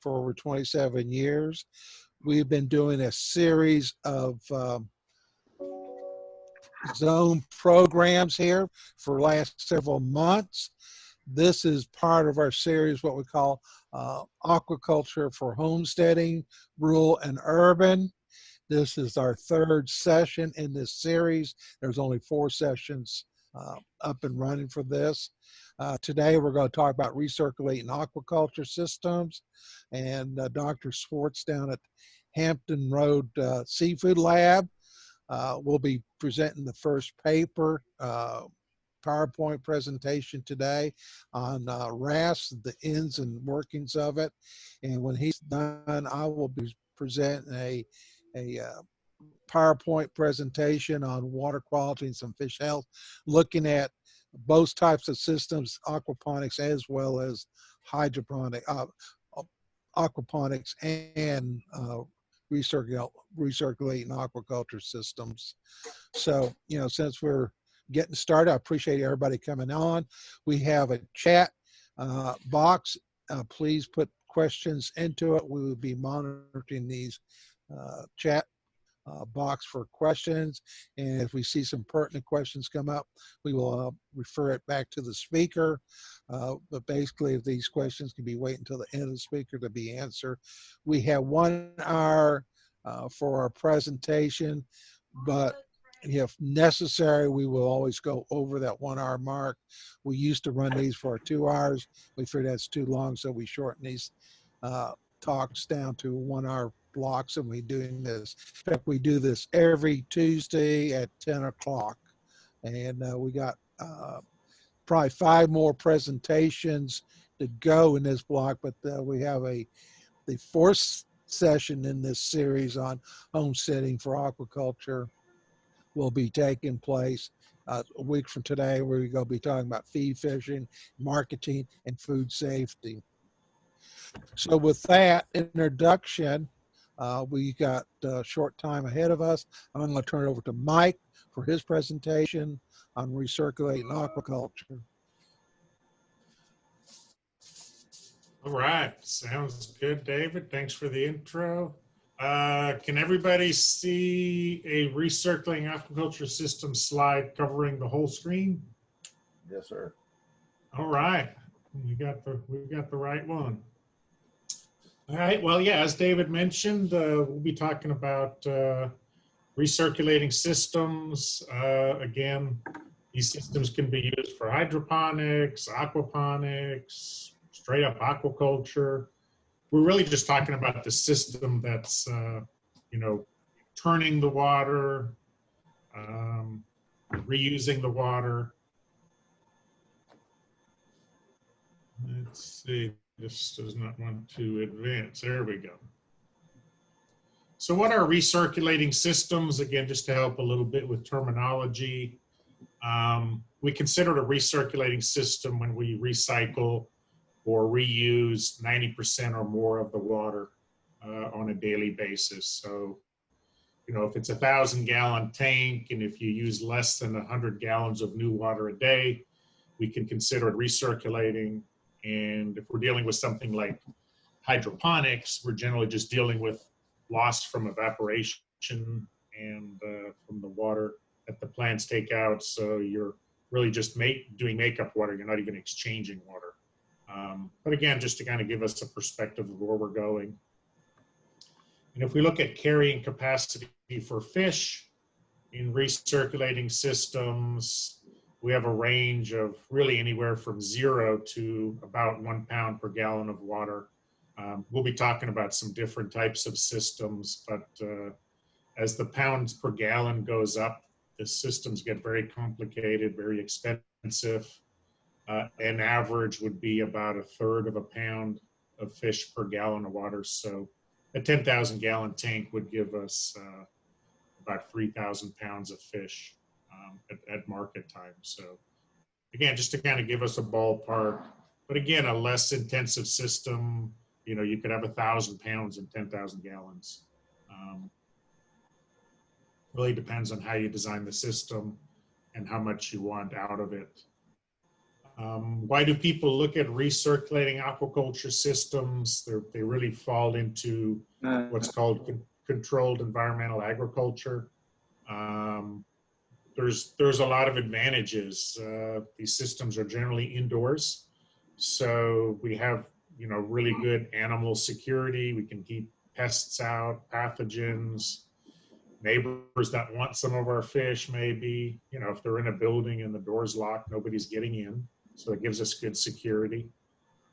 for over 27 years. We've been doing a series of um, Zoom programs here for last several months. This is part of our series, what we call uh, aquaculture for homesteading, rural and urban. This is our third session in this series. There's only four sessions uh, up and running for this. Uh, today, we're going to talk about recirculating aquaculture systems. And uh, Dr. Schwarz down at Hampton Road uh, Seafood Lab uh, will be presenting the first paper uh, PowerPoint presentation today on uh, RAS, the ins and workings of it. And when he's done, I will be presenting a, a PowerPoint presentation on water quality and some fish health, looking at both types of systems, aquaponics as well as hydroponic, uh, aquaponics and uh, recirculating aquaculture systems. So, you know, since we're getting started, I appreciate everybody coming on. We have a chat uh, box. Uh, please put questions into it. We will be monitoring these uh, chat uh, box for questions. And if we see some pertinent questions come up, we will uh, refer it back to the speaker. Uh, but basically, if these questions can be wait until the end of the speaker to be answered. We have one hour uh, for our presentation, but if necessary, we will always go over that one hour mark. We used to run these for two hours. We figured that's too long, so we shorten these uh, talks down to one hour blocks and we doing this. In fact, we do this every Tuesday at 10 o'clock. And uh, we got uh, probably five more presentations to go in this block, but uh, we have a the fourth session in this series on homesteading for aquaculture will be taking place uh, a week from today. We're going to be talking about feed fishing, marketing, and food safety. So with that introduction, uh, we got a short time ahead of us. I'm going to turn it over to Mike for his presentation on recirculating aquaculture. All right, sounds good, David. Thanks for the intro. Uh, can everybody see a recirculating aquaculture system slide covering the whole screen? Yes, sir. All right, we got the we got the right one. All right. Well, yeah, as David mentioned, uh, we'll be talking about uh, recirculating systems. Uh, again, these systems can be used for hydroponics, aquaponics, straight up aquaculture. We're really just talking about the system that's, uh, you know, turning the water, um, reusing the water. Let's see. This does not want to advance. There we go. So what are recirculating systems? Again, just to help a little bit with terminology. Um, we consider a recirculating system when we recycle or reuse 90% or more of the water uh, on a daily basis. So, you know, if it's a thousand gallon tank and if you use less than 100 gallons of new water a day, we can consider it recirculating and if we're dealing with something like hydroponics, we're generally just dealing with loss from evaporation and uh, from the water that the plants take out. So you're really just make, doing makeup water. You're not even exchanging water. Um, but again, just to kind of give us a perspective of where we're going. And if we look at carrying capacity for fish in recirculating systems, we have a range of really anywhere from zero to about one pound per gallon of water. Um, we'll be talking about some different types of systems, but uh, as the pounds per gallon goes up, the systems get very complicated, very expensive. Uh, an average would be about a third of a pound of fish per gallon of water. So a 10,000 gallon tank would give us uh, about 3,000 pounds of fish um, at, at market time. So again, just to kind of give us a ballpark, but again, a less intensive system, you know, you could have a thousand pounds and 10,000 gallons. Um, really depends on how you design the system and how much you want out of it. Um, why do people look at recirculating aquaculture systems? They're, they really fall into what's called con- controlled environmental agriculture. Um, there's there's a lot of advantages. Uh, these systems are generally indoors, so we have you know really good animal security. We can keep pests out, pathogens, neighbors that want some of our fish. Maybe you know if they're in a building and the door's locked, nobody's getting in, so it gives us good security.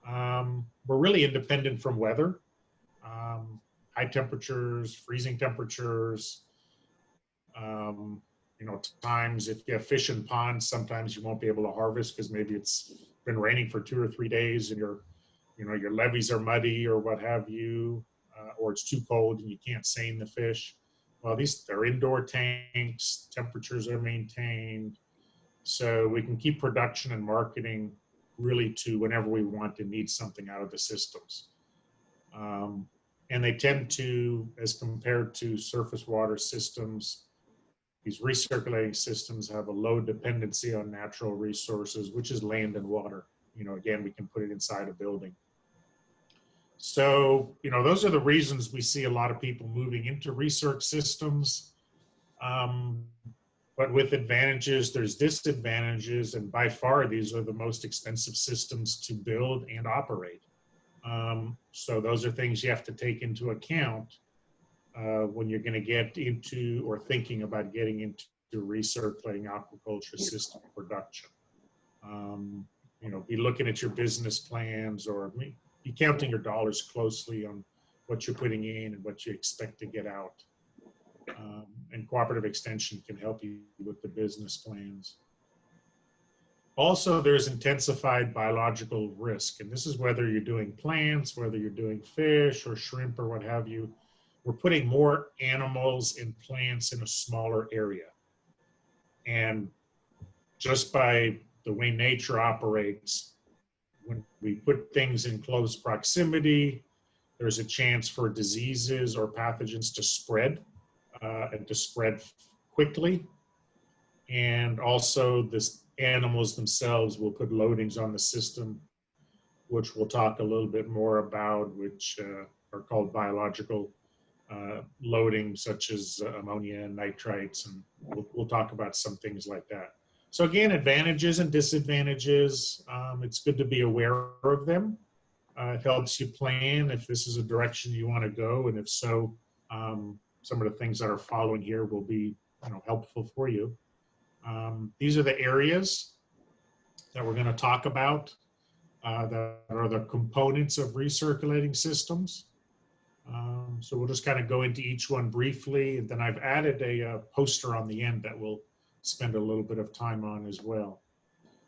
Um, we're really independent from weather. Um, high temperatures, freezing temperatures. Um, you know, times if you have fish in ponds, sometimes you won't be able to harvest because maybe it's been raining for two or three days and your, you know, your levees are muddy or what have you, uh, or it's too cold and you can't seine the fish. Well, these they're indoor tanks, temperatures are maintained, so we can keep production and marketing really to whenever we want and need something out of the systems. Um, and they tend to, as compared to surface water systems, these recirculating systems have a low dependency on natural resources, which is land and water. You know, again, we can put it inside a building. So, you know, those are the reasons we see a lot of people moving into recirc systems. Um, but with advantages, there's disadvantages, and by far, these are the most expensive systems to build and operate. Um, so those are things you have to take into account uh, when you're going to get into or thinking about getting into recirculating aquaculture system production. Um, you know, be looking at your business plans or be counting your dollars closely on what you're putting in and what you expect to get out. Um, and cooperative extension can help you with the business plans. Also, there's intensified biological risk, and this is whether you're doing plants, whether you're doing fish or shrimp or what have you we're putting more animals and plants in a smaller area. And just by the way nature operates, when we put things in close proximity, there's a chance for diseases or pathogens to spread uh, and to spread quickly. And also the animals themselves will put loadings on the system, which we'll talk a little bit more about, which uh, are called biological uh, loading such as uh, ammonia and nitrites, and we'll, we'll, talk about some things like that. So again, advantages and disadvantages, um, it's good to be aware of them. Uh, it helps you plan if this is a direction you want to go, and if so, um, some of the things that are following here will be you know, helpful for you. Um, these are the areas that we're going to talk about uh, that are the components of recirculating systems. Um, so we'll just kind of go into each one briefly, and then I've added a, uh, poster on the end that we'll spend a little bit of time on as well.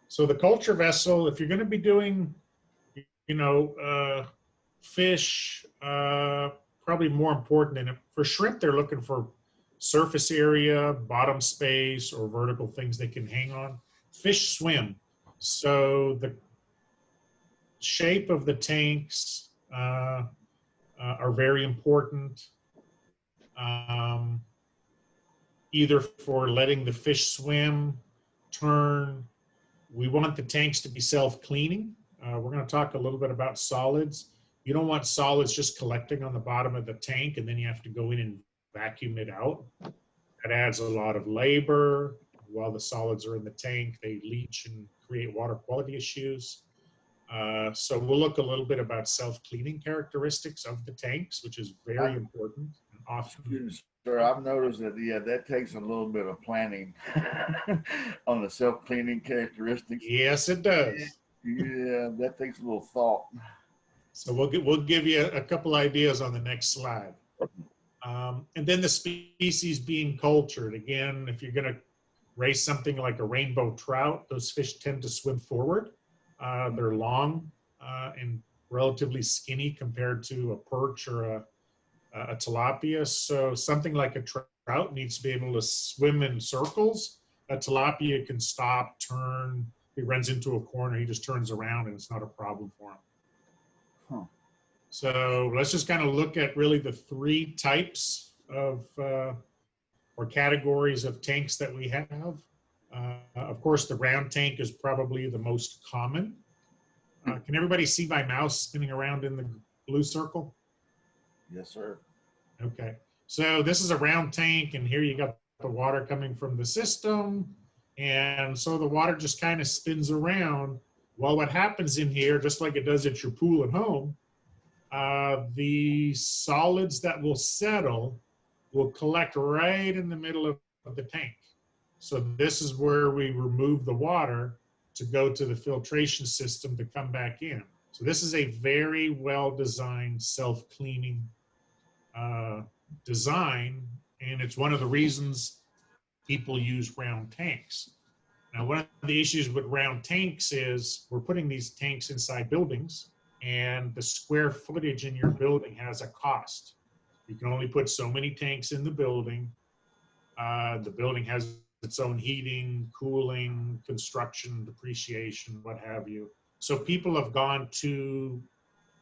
So the culture vessel, if you're going to be doing, you know, uh, fish, uh, probably more important than for shrimp, they're looking for surface area, bottom space, or vertical things they can hang on. Fish swim, so the shape of the tanks. Uh, are very important. Um, either for letting the fish swim, turn. We want the tanks to be self-cleaning. Uh, we're going to talk a little bit about solids. You don't want solids just collecting on the bottom of the tank and then you have to go in and vacuum it out. That adds a lot of labor. While the solids are in the tank, they leach and create water quality issues. Uh, so we'll look a little bit about self-cleaning characteristics of the tanks, which is very important. And often, sir, I've noticed that yeah, that takes a little bit of planning on the self-cleaning characteristics. Yes, it does. Yeah, that takes a little thought. So we'll get, we'll give you a, a couple ideas on the next slide. Um, and then the species being cultured. Again, if you're going to raise something like a rainbow trout, those fish tend to swim forward. Uh, they're long uh, and relatively skinny compared to a perch or a, a tilapia. So something like a trout needs to be able to swim in circles. A tilapia can stop, turn. He runs into a corner, he just turns around and it's not a problem for him. Huh. So let's just kind of look at really the three types of uh, or categories of tanks that we have. Uh, of course, the round tank is probably the most common. Uh, can everybody see my mouse spinning around in the blue circle? Yes, sir. Okay, so this is a round tank and here you got the water coming from the system. And so the water just kind of spins around. Well, what happens in here, just like it does at your pool at home, uh, the solids that will settle will collect right in the middle of, of the tank. So this is where we remove the water to go to the filtration system to come back in. So this is a very well designed self-cleaning uh, design, and it's one of the reasons people use round tanks. Now, one of the issues with round tanks is we're putting these tanks inside buildings, and the square footage in your building has a cost. You can only put so many tanks in the building. Uh, the building has its own heating, cooling, construction, depreciation, what have you. So people have gone to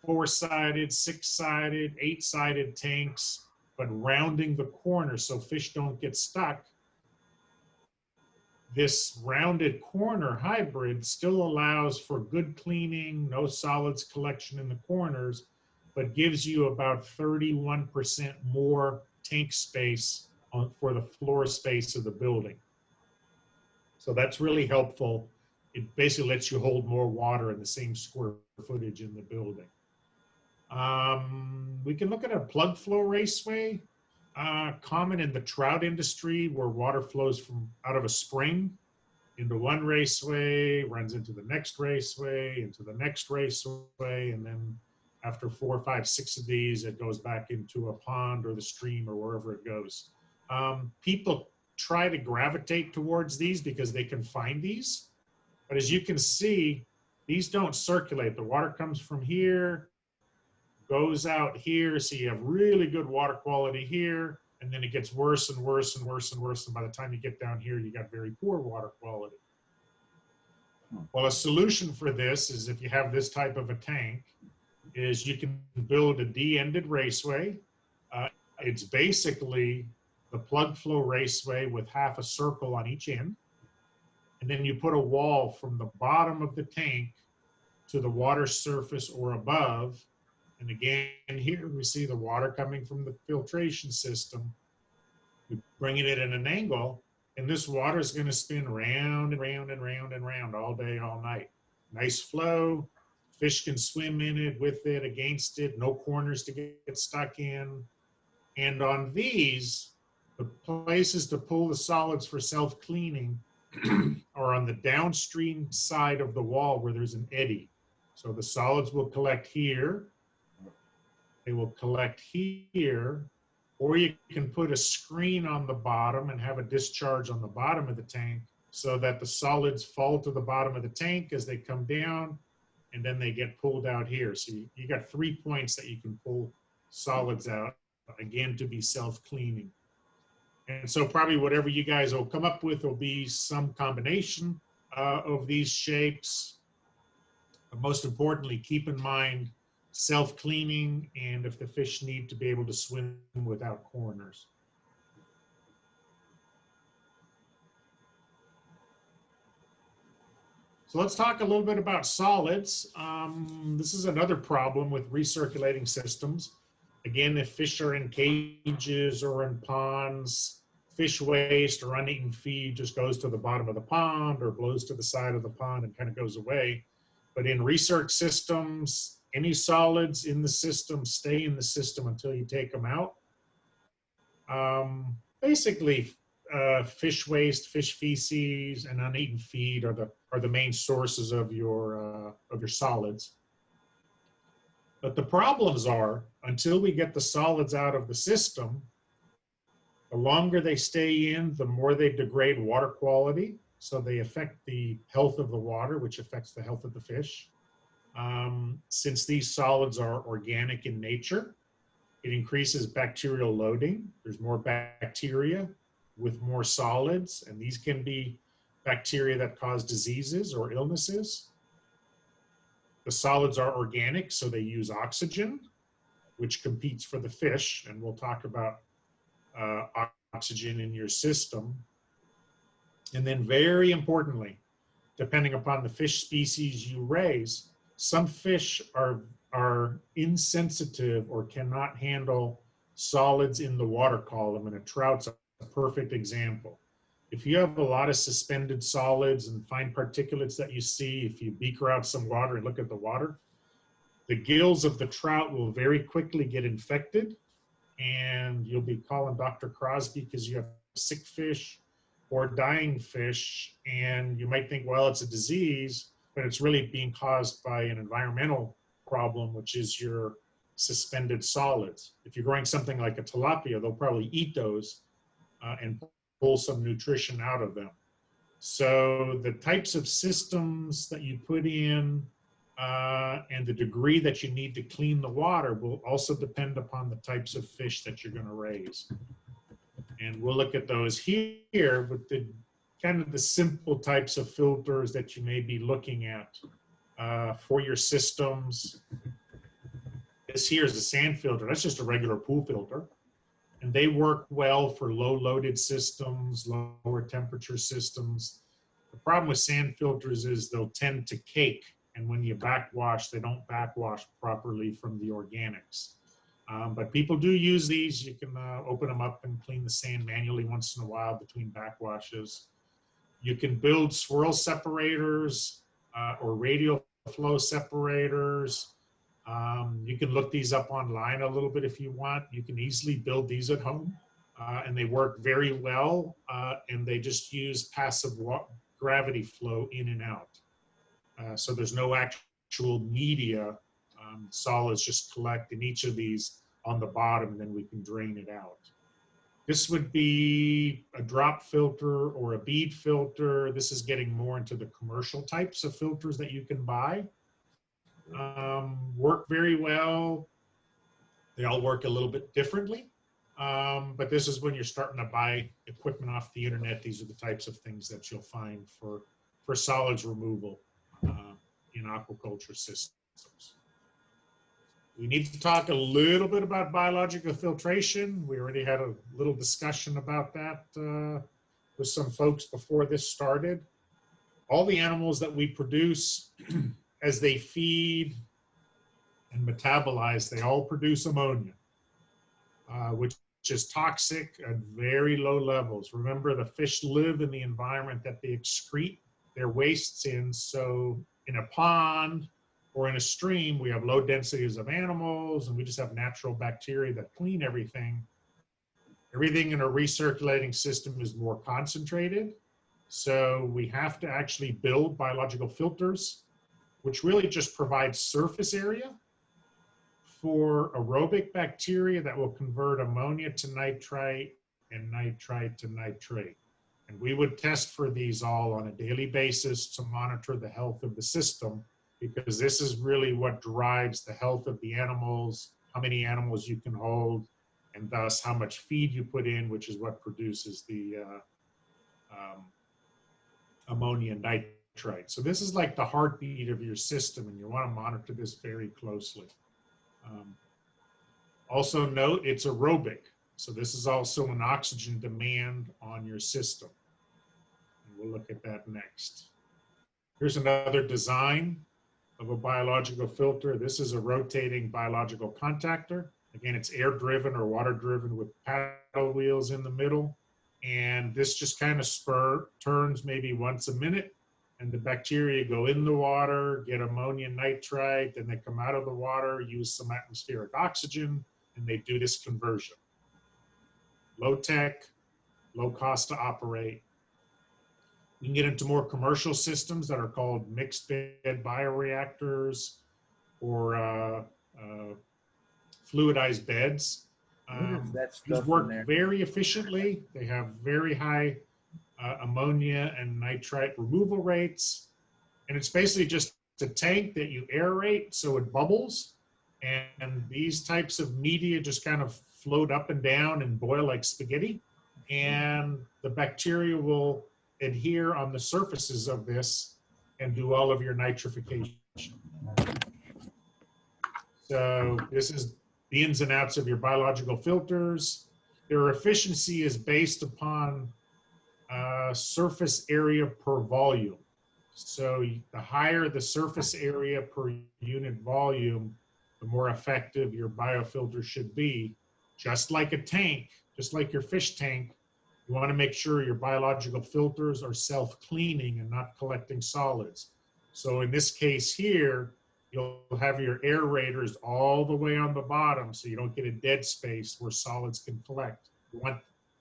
four-sided, six-sided, eight-sided tanks, but rounding the corner so fish don't get stuck. This rounded corner hybrid still allows for good cleaning, no solids collection in the corners, but gives you about 31% more tank space on, for the floor space of the building. So that's really helpful. It basically lets you hold more water in the same square footage in the building. Um, we can look at a plug flow raceway, uh, common in the trout industry where water flows from out of a spring into one raceway, runs into the next raceway, into the next raceway, and then after four, five, six of these, it goes back into a pond or the stream or wherever it goes. Um, people try to gravitate towards these because they can find these. But as you can see, these don't circulate. The water comes from here, goes out here. So you have really good water quality here. And then it gets worse and worse and worse and worse. And by the time you get down here, you got very poor water quality. Well, a solution for this is if you have this type of a tank, is you can build a D-ended raceway. Uh, it's basically the plug flow raceway with half a circle on each end. And then you put a wall from the bottom of the tank to the water surface or above. And again, here we see the water coming from the filtration system. We bring it at an angle, and this water is going to spin round and round and round and round all day, all night. Nice flow. Fish can swim in it, with it, against it. No corners to get stuck in. And on these, the places to pull the solids for self-cleaning are on the downstream side of the wall where there's an eddy. So the solids will collect here. They will collect here, or you can put a screen on the bottom and have a discharge on the bottom of the tank so that the solids fall to the bottom of the tank as they come down and then they get pulled out here. So you, you got three points that you can pull solids out, again, to be self-cleaning. And so probably whatever you guys will come up with will be some combination uh, of these shapes. But most importantly, keep in mind self-cleaning and if the fish need to be able to swim without corners. So let's talk a little bit about solids. Um, this is another problem with recirculating systems. Again, if fish are in cages or in ponds, fish waste or uneaten feed just goes to the bottom of the pond or blows to the side of the pond and kind of goes away. But in recirc systems, any solids in the system stay in the system until you take them out. Um, basically, uh, fish waste, fish feces, and uneaten feed are the are the main sources of your uh, of your solids. But the problems are until we get the solids out of the system, the longer they stay in, the more they degrade water quality. So they affect the health of the water, which affects the health of the fish. Um, since these solids are organic in nature, it increases bacterial loading. There's more bacteria with more solids, and these can be bacteria that cause diseases or illnesses. The solids are organic, so they use oxygen, which competes for the fish, and we'll talk about uh, oxygen in your system. And then very importantly, depending upon the fish species you raise, some fish are, are insensitive or cannot handle solids in the water column and a trout's a perfect example. If you have a lot of suspended solids and fine particulates that you see, if you beaker out some water and look at the water, the gills of the trout will very quickly get infected and you'll be calling Dr. Crosby because you have sick fish or dying fish and you might think, well, it's a disease, but it's really being caused by an environmental problem, which is your suspended solids. If you're growing something like a tilapia, they'll probably eat those uh, and pull some nutrition out of them. So the types of systems that you put in uh, and the degree that you need to clean the water will also depend upon the types of fish that you're going to raise. And we'll look at those here with the kind of the simple types of filters that you may be looking at uh, for your systems. This here is a sand filter. That's just a regular pool filter. And they work well for low loaded systems, lower temperature systems. The problem with sand filters is they'll tend to cake and when you backwash, they don't backwash properly from the organics. Um, but people do use these. You can uh, open them up and clean the sand manually once in a while between backwashes. You can build swirl separators uh, or radial flow separators. Um, you can look these up online a little bit if you want. You can easily build these at home. Uh, and they work very well. Uh, and they just use passive gravity flow in and out. Uh, so there's no actual media. Um, solids just collect in each of these on the bottom and then we can drain it out. This would be a drum filter or a bead filter. This is getting more into the commercial types of filters that you can buy. Um, work very well. They all work a little bit differently. Um, but this is when you're starting to buy equipment off the internet. These are the types of things that you'll find for, for solids removal uh, in aquaculture systems. We need to talk a little bit about biological filtration. We already had a little discussion about that uh, with some folks before this started. All the animals that we produce as they feed and metabolize, they all produce ammonia, uh, which is toxic at very low levels. Remember, the fish live in the environment that they excrete their wastes in. So in a pond or in a stream, we have low densities of animals and we just have natural bacteria that clean everything. Everything in a recirculating system is more concentrated. So we have to actually build biological filters, which really just provide surface area for aerobic bacteria that will convert ammonia to nitrite and nitrite to nitrate. And we would test for these all on a daily basis to monitor the health of the system because this is really what drives the health of the animals, how many animals you can hold, and thus how much feed you put in, which is what produces the uh, um, ammonia nitrite. So this is like the heartbeat of your system and you want to monitor this very closely. Um, also note it's aerobic. So this is also an oxygen demand on your system. We'll look at that next. Here's another design of a biological filter. This is a rotating biological contactor. Again, it's air driven or water driven with paddle wheels in the middle. And this just kind of spur turns maybe once a minute and the bacteria go in the water, get ammonia nitrite, then they come out of the water, use some atmospheric oxygen, and they do this conversion low tech, low cost to operate. We can get into more commercial systems that are called mixed bed bioreactors or uh, uh, fluidized beds. Um, these work very efficiently. They have very high uh, ammonia and nitrite removal rates. And it's basically just a tank that you aerate so it bubbles. And these types of media just kind of float up and down and boil like spaghetti. And the bacteria will adhere on the surfaces of this and do all of your nitrification. So this is the ins and outs of your biological filters. Their efficiency is based upon uh, surface area per volume. So the higher the surface area per unit volume, the more effective your biofilter should be. Just like a tank, just like your fish tank, you want to make sure your biological filters are self-cleaning and not collecting solids. So in this case here, you'll have your aerators all the way on the bottom so you don't get a dead space where solids can collect. You want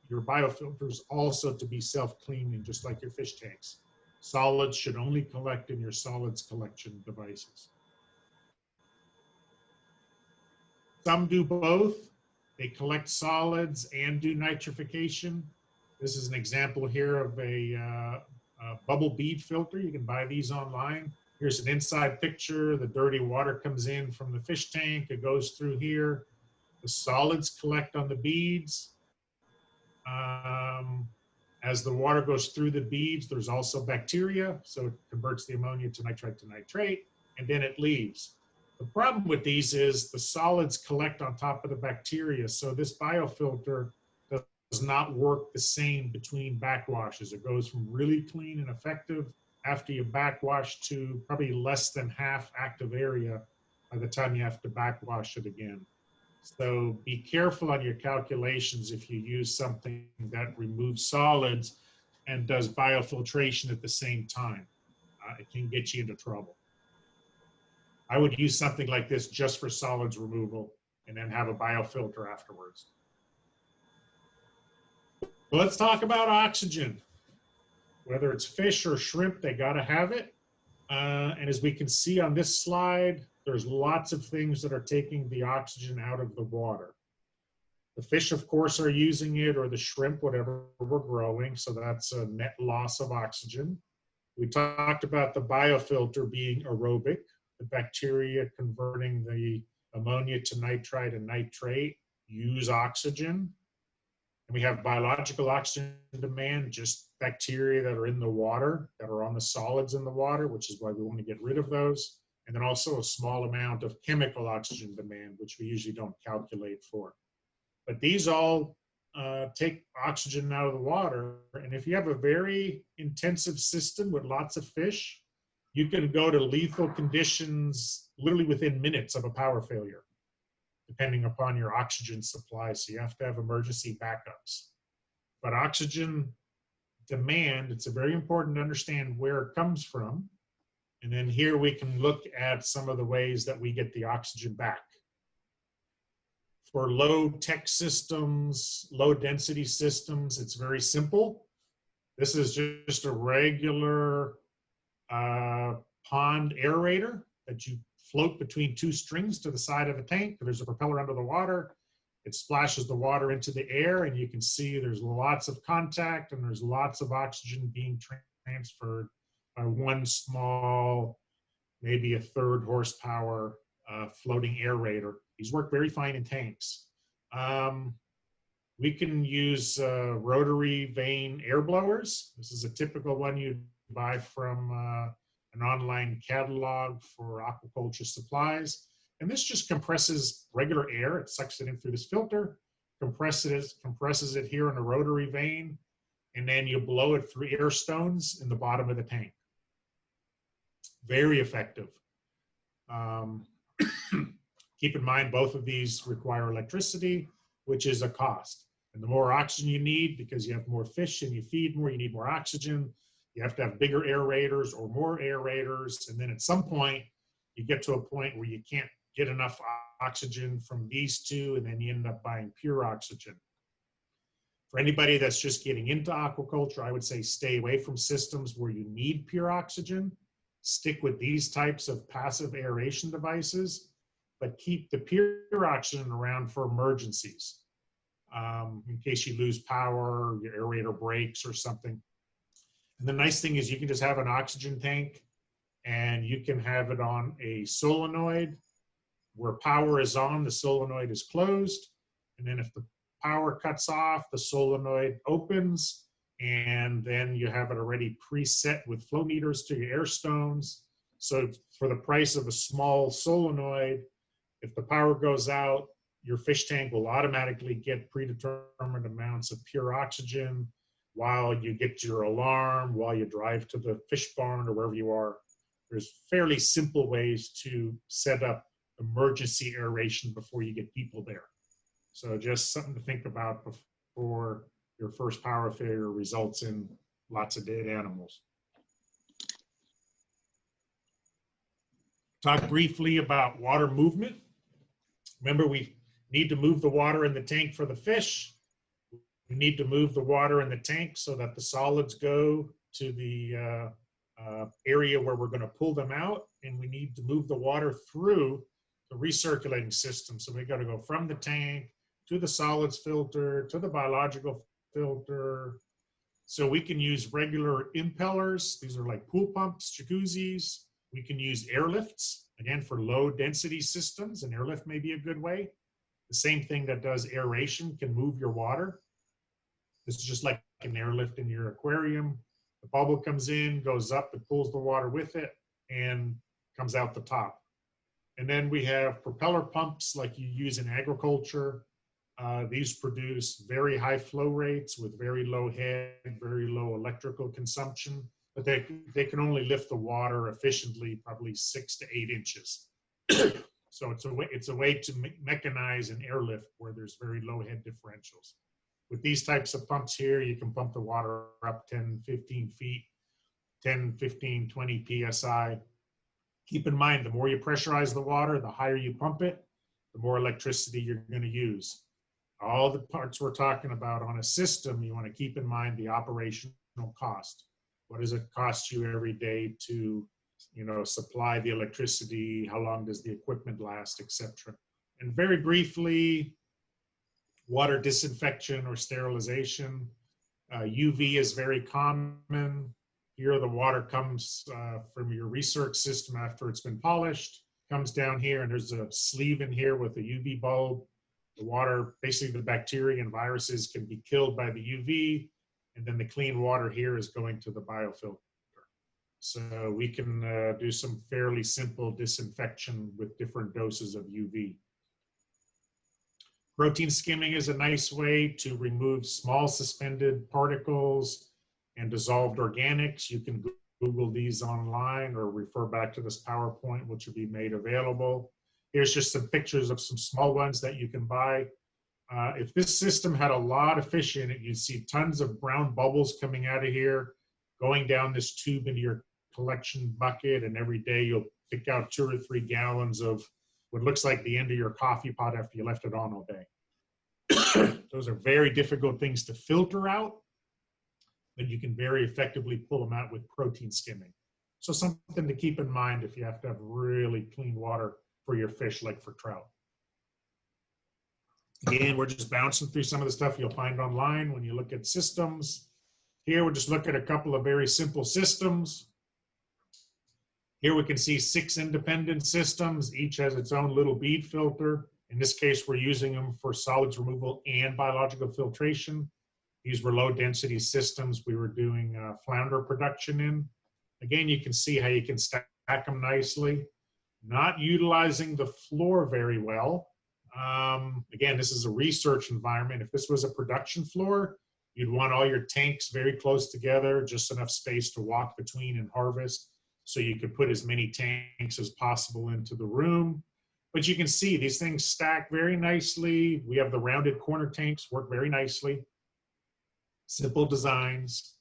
your biofilters also to be self-cleaning, just like your fish tanks. Solids should only collect in your solids collection devices. Some do both. They collect solids and do nitrification. This is an example here of a, uh, a bubble bead filter. You can buy these online. Here's an inside picture. The dirty water comes in from the fish tank. It goes through here. The solids collect on the beads. Um, as the water goes through the beads, there's also bacteria, so it converts the ammonia to nitrite to nitrate, and then it leaves. The problem with these is the solids collect on top of the bacteria, so this biofilter does not work the same between backwashes. It goes from really clean and effective after you backwash to probably less than half active area by the time you have to backwash it again. So be careful on your calculations if you use something that removes solids and does biofiltration at the same time. Uh, it can get you into trouble. I would use something like this just for solids removal and then have a biofilter afterwards. Let's talk about oxygen. Whether it's fish or shrimp, they got to have it. Uh, and as we can see on this slide, there's lots of things that are taking the oxygen out of the water. The fish, of course, are using it, or the shrimp, whatever we're growing. So that's a net loss of oxygen. We talked about the biofilter being aerobic, the bacteria converting the ammonia to nitrite and nitrate use oxygen. And we have biological oxygen demand, just bacteria that are in the water, that are on the solids in the water, which is why we want to get rid of those. And then also a small amount of chemical oxygen demand, which we usually don't calculate for. But these all uh, take oxygen out of the water. And if you have a very intensive system with lots of fish, you can go to lethal conditions literally within minutes of a power failure depending upon your oxygen supply. So you have to have emergency backups. But oxygen demand, it's very important to understand where it comes from. And then here we can look at some of the ways that we get the oxygen back. For low tech systems, low density systems, it's very simple. This is just a regular uh, pond aerator that you float between two strings to the side of the tank. There's a propeller under the water. It splashes the water into the air and you can see there's lots of contact and there's lots of oxygen being transferred by one small, maybe a third horsepower uh, floating aerator. These work very fine in tanks. Um, we can use uh, rotary vane air blowers. This is a typical one you'd buy from uh, an online catalog for aquaculture supplies. And this just compresses regular air. It sucks it in through this filter, compresses it, compresses it here in a rotary vane, and then you blow it through air stones in the bottom of the tank. Very effective. Um, keep in mind, both of these require electricity, which is a cost. And the more oxygen you need, because you have more fish and you feed more, you need more oxygen. You have to have bigger aerators or more aerators. And then at some point, you get to a point where you can't get enough oxygen from these two, and then you end up buying pure oxygen. For anybody that's just getting into aquaculture, I would say stay away from systems where you need pure oxygen. Stick with these types of passive aeration devices, but keep the pure oxygen around for emergencies. Um, in case you lose power, your aerator breaks or something. And the nice thing is you can just have an oxygen tank and you can have it on a solenoid where power is on, the solenoid is closed. And then if the power cuts off, the solenoid opens and then you have it already preset with flow meters to your air stones. So for the price of a small solenoid, if the power goes out, your fish tank will automatically get predetermined amounts of pure oxygen while you get your alarm, while you drive to the fish barn or wherever you are. There's fairly simple ways to set up emergency aeration before you get people there. So just something to think about before your first power failure results in lots of dead animals. Talk briefly about water movement. Remember, we need to move the water in the tank for the fish. We need to move the water in the tank so that the solids go to the uh, uh, area where we're going to pull them out. And we need to move the water through the recirculating system. So we got to go from the tank to the solids filter to the biological filter. So we can use regular impellers. These are like pool pumps, jacuzzis. We can use airlifts, again, for low density systems. An airlift may be a good way. The same thing that does aeration can move your water. This is just like an airlift in your aquarium. The bubble comes in, goes up, it pulls the water with it, and comes out the top. And then we have propeller pumps like you use in agriculture. Uh, these produce very high flow rates with very low head, very low electrical consumption, but they, they can only lift the water efficiently, probably six to eight inches. so it's a way, it's a way to me mechanize an airlift where there's very low head differentials. With these types of pumps here, you can pump the water up 10, 15 feet, 10, 15, 20 PSI Keep in mind, the more you pressurize the water, the higher you pump it, the more electricity you're going to use. All the parts we're talking about on a system, you want to keep in mind the operational cost. What does it cost you every day to, you know, supply the electricity? How long does the equipment last, etc. And very briefly, water disinfection or sterilization. Uh, UV is very common. Here, the water comes uh, from your recirc system after it's been polished, comes down here, and there's a sleeve in here with a UV bulb. The water, basically the bacteria and viruses can be killed by the UV, and then the clean water here is going to the biofilter. So we can uh, do some fairly simple disinfection with different doses of UV. Protein skimming is a nice way to remove small suspended particles and dissolved organics. You can Google these online or refer back to this PowerPoint, which will be made available. Here's just some pictures of some small ones that you can buy. Uh, if this system had a lot of fish in it, you'd see tons of brown bubbles coming out of here, going down this tube into your collection bucket, and every day you'll pick out two or three gallons of what looks like the end of your coffee pot after you left it on all day. Those are very difficult things to filter out but you can very effectively pull them out with protein skimming. So something to keep in mind if you have to have really clean water for your fish, like for trout. Again, we're just bouncing through some of the stuff you'll find online when you look at systems. Here, we'll just look at a couple of very simple systems. Here we can see six independent systems. Each has its own little bead filter. In this case, we're using them for solids removal and biological filtration. These were low density systems we were doing uh, flounder production in. Again, you can see how you can stack them nicely. Not utilizing the floor very well. Um, again, this is a research environment. If this was a production floor, you'd want all your tanks very close together, just enough space to walk between and harvest. So you could put as many tanks as possible into the room. But you can see these things stack very nicely. We have the rounded corner tanks work very nicely simple designs.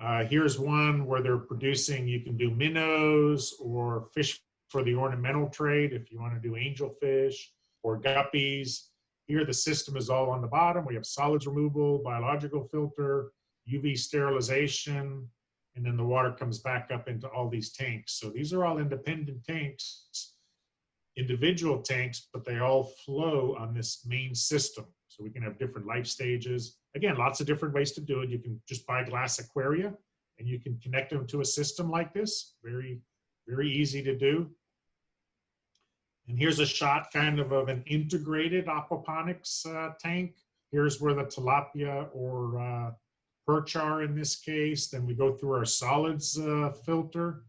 Uh, here's one where they're producing, you can do minnows or fish for the ornamental trade if you want to do angelfish or guppies. Here the system is all on the bottom. We have solids removal, biological filter, UV sterilization, and then the water comes back up into all these tanks. So these are all independent tanks, individual tanks, but they all flow on this main system. So we can have different life stages. Again, lots of different ways to do it. You can just buy glass aquaria and you can connect them to a system like this. Very, very easy to do. And here's a shot kind of of an integrated aquaponics uh, tank. Here's where the tilapia or uh, perch in this case. Then we go through our solids uh, filter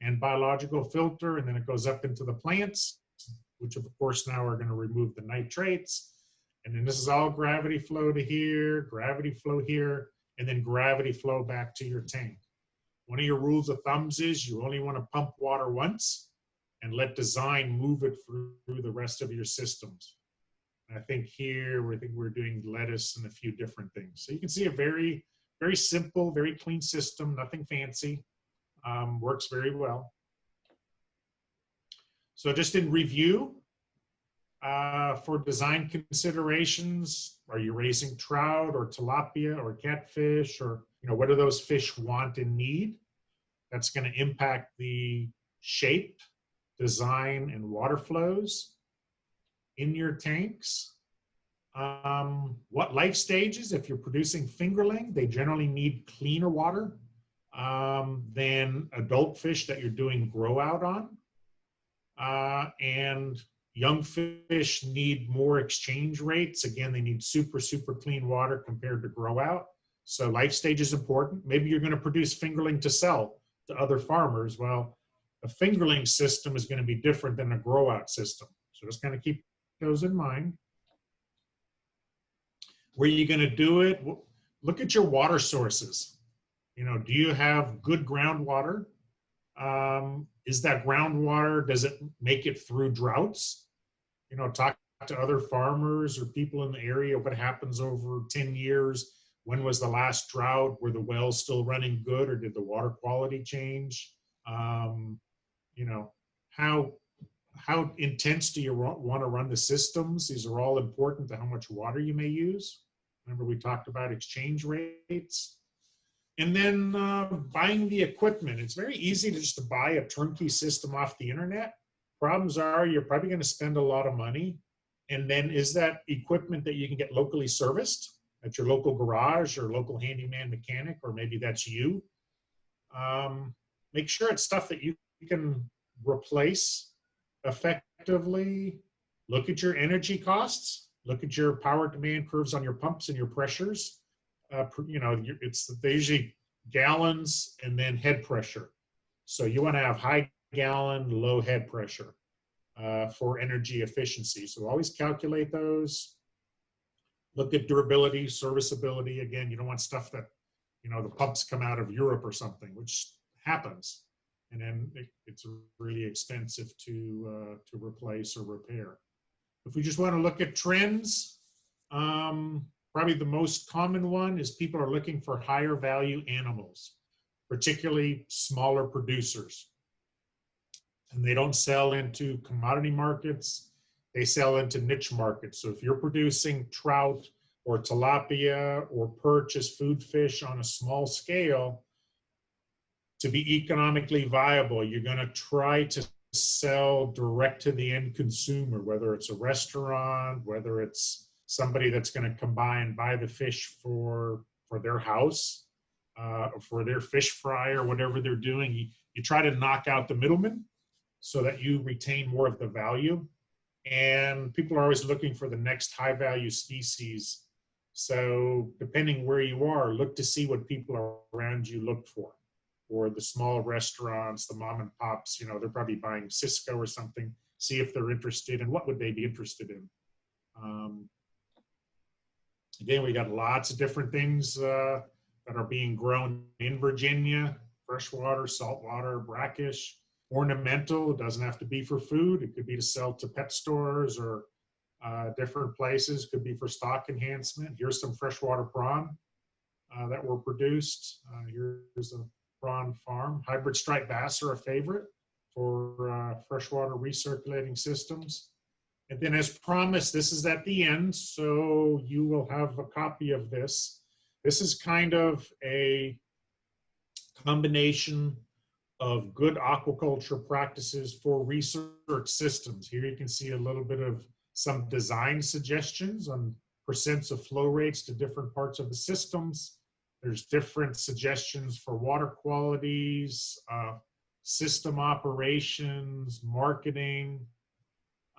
and biological filter, and then it goes up into the plants, which of course now are gonna remove the nitrates. And then this is all gravity flow to here, gravity flow here. and then gravity flow back to your tank. One of your rules of thumbs is you only want to pump water once and let design move it through the rest of your systems. I think here, we think we're doing lettuce and a few different things. So you can see a very, very simple, very clean system, nothing fancy, um, works very well. So just in review, uh, for design considerations, are you raising trout or tilapia or catfish or, you know, what do those fish want and need? That's going to impact the shape, design, and water flows in your tanks. Um, what life stages, if you're producing fingerling, they generally need cleaner water um, than adult fish that you're doing grow out on. Uh, and young fish need more exchange rates. Again, they need super, super clean water compared to grow out. So life stage is important. Maybe you're going to produce fingerling to sell to other farmers. Well, a fingerling system is going to be different than a grow out system. So just kind of keep those in mind. Where are you going to do it? Look at your water sources. You know, do you have good groundwater? Um, is that groundwater, does it make it through droughts? You know, talk to other farmers or people in the area, what happens over 10 years? When was the last drought? Were the wells still running good or did the water quality change? Um, you know, how how intense do you want to run the systems? These are all important to how much water you may use. Remember we talked about exchange rates. And then uh, buying the equipment. It's very easy to just to buy a turnkey system off the internet. Problems are you're probably going to spend a lot of money. And then is that equipment that you can get locally serviced at your local garage or local handyman mechanic, or maybe that's you. Um, make sure it's stuff that you can replace effectively. Look at your energy costs. Look at your power demand curves on your pumps and your pressures. Uh, you know, it's usually gallons and then head pressure. So you want to have high gallon, low head pressure uh, for energy efficiency. So always calculate those. Look at durability, serviceability. Again, you don't want stuff that, you know, the pumps come out of Europe or something, which happens. And then it, it's really expensive to, uh, to replace or repair. If we just want to look at trends, um, probably the most common one is people are looking for higher value animals, particularly smaller producers. And they don't sell into commodity markets, they sell into niche markets. So if you're producing trout or tilapia or perch as food fish on a small scale, to be economically viable, you're going to try to sell direct to the end consumer, whether it's a restaurant, whether it's somebody that's going to come by and buy the fish for for their house, uh, for their fish fry or whatever they're doing. You, you try to knock out the middleman so that you retain more of the value. And people are always looking for the next high value species. So depending where you are, look to see what people around you look for or the small restaurants, the mom and pops, you know, they're probably buying Sysco or something, see if they're interested and what would they be interested in. Um, again, we got lots of different things uh, that are being grown in Virginia, freshwater, saltwater, brackish, ornamental. It doesn't have to be for food. It could be to sell to pet stores or uh, different places. Could be for stock enhancement. Here's some freshwater prawn uh, that were produced. Uh, here's a prawn farm. Hybrid striped bass are a favorite for uh, freshwater recirculating systems. And then as promised, this is at the end, so you will have a copy of this. This is kind of a combination of good aquaculture practices for research systems. Here you can see a little bit of some design suggestions on percents of flow rates to different parts of the systems. There's different suggestions for water qualities, uh, system operations, marketing.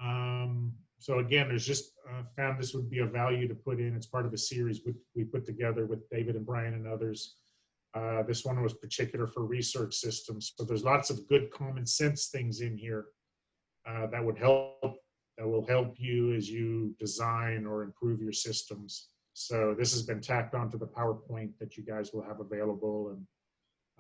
Um, so again, there's just uh, found this would be a value to put in. It's part of a series we, put together with David and Brian and others. Uh, this one was particular for research systems. So there's lots of good common sense things in here uh, that would help, that will help you as you design or improve your systems. So this has been tacked onto the PowerPoint that you guys will have available and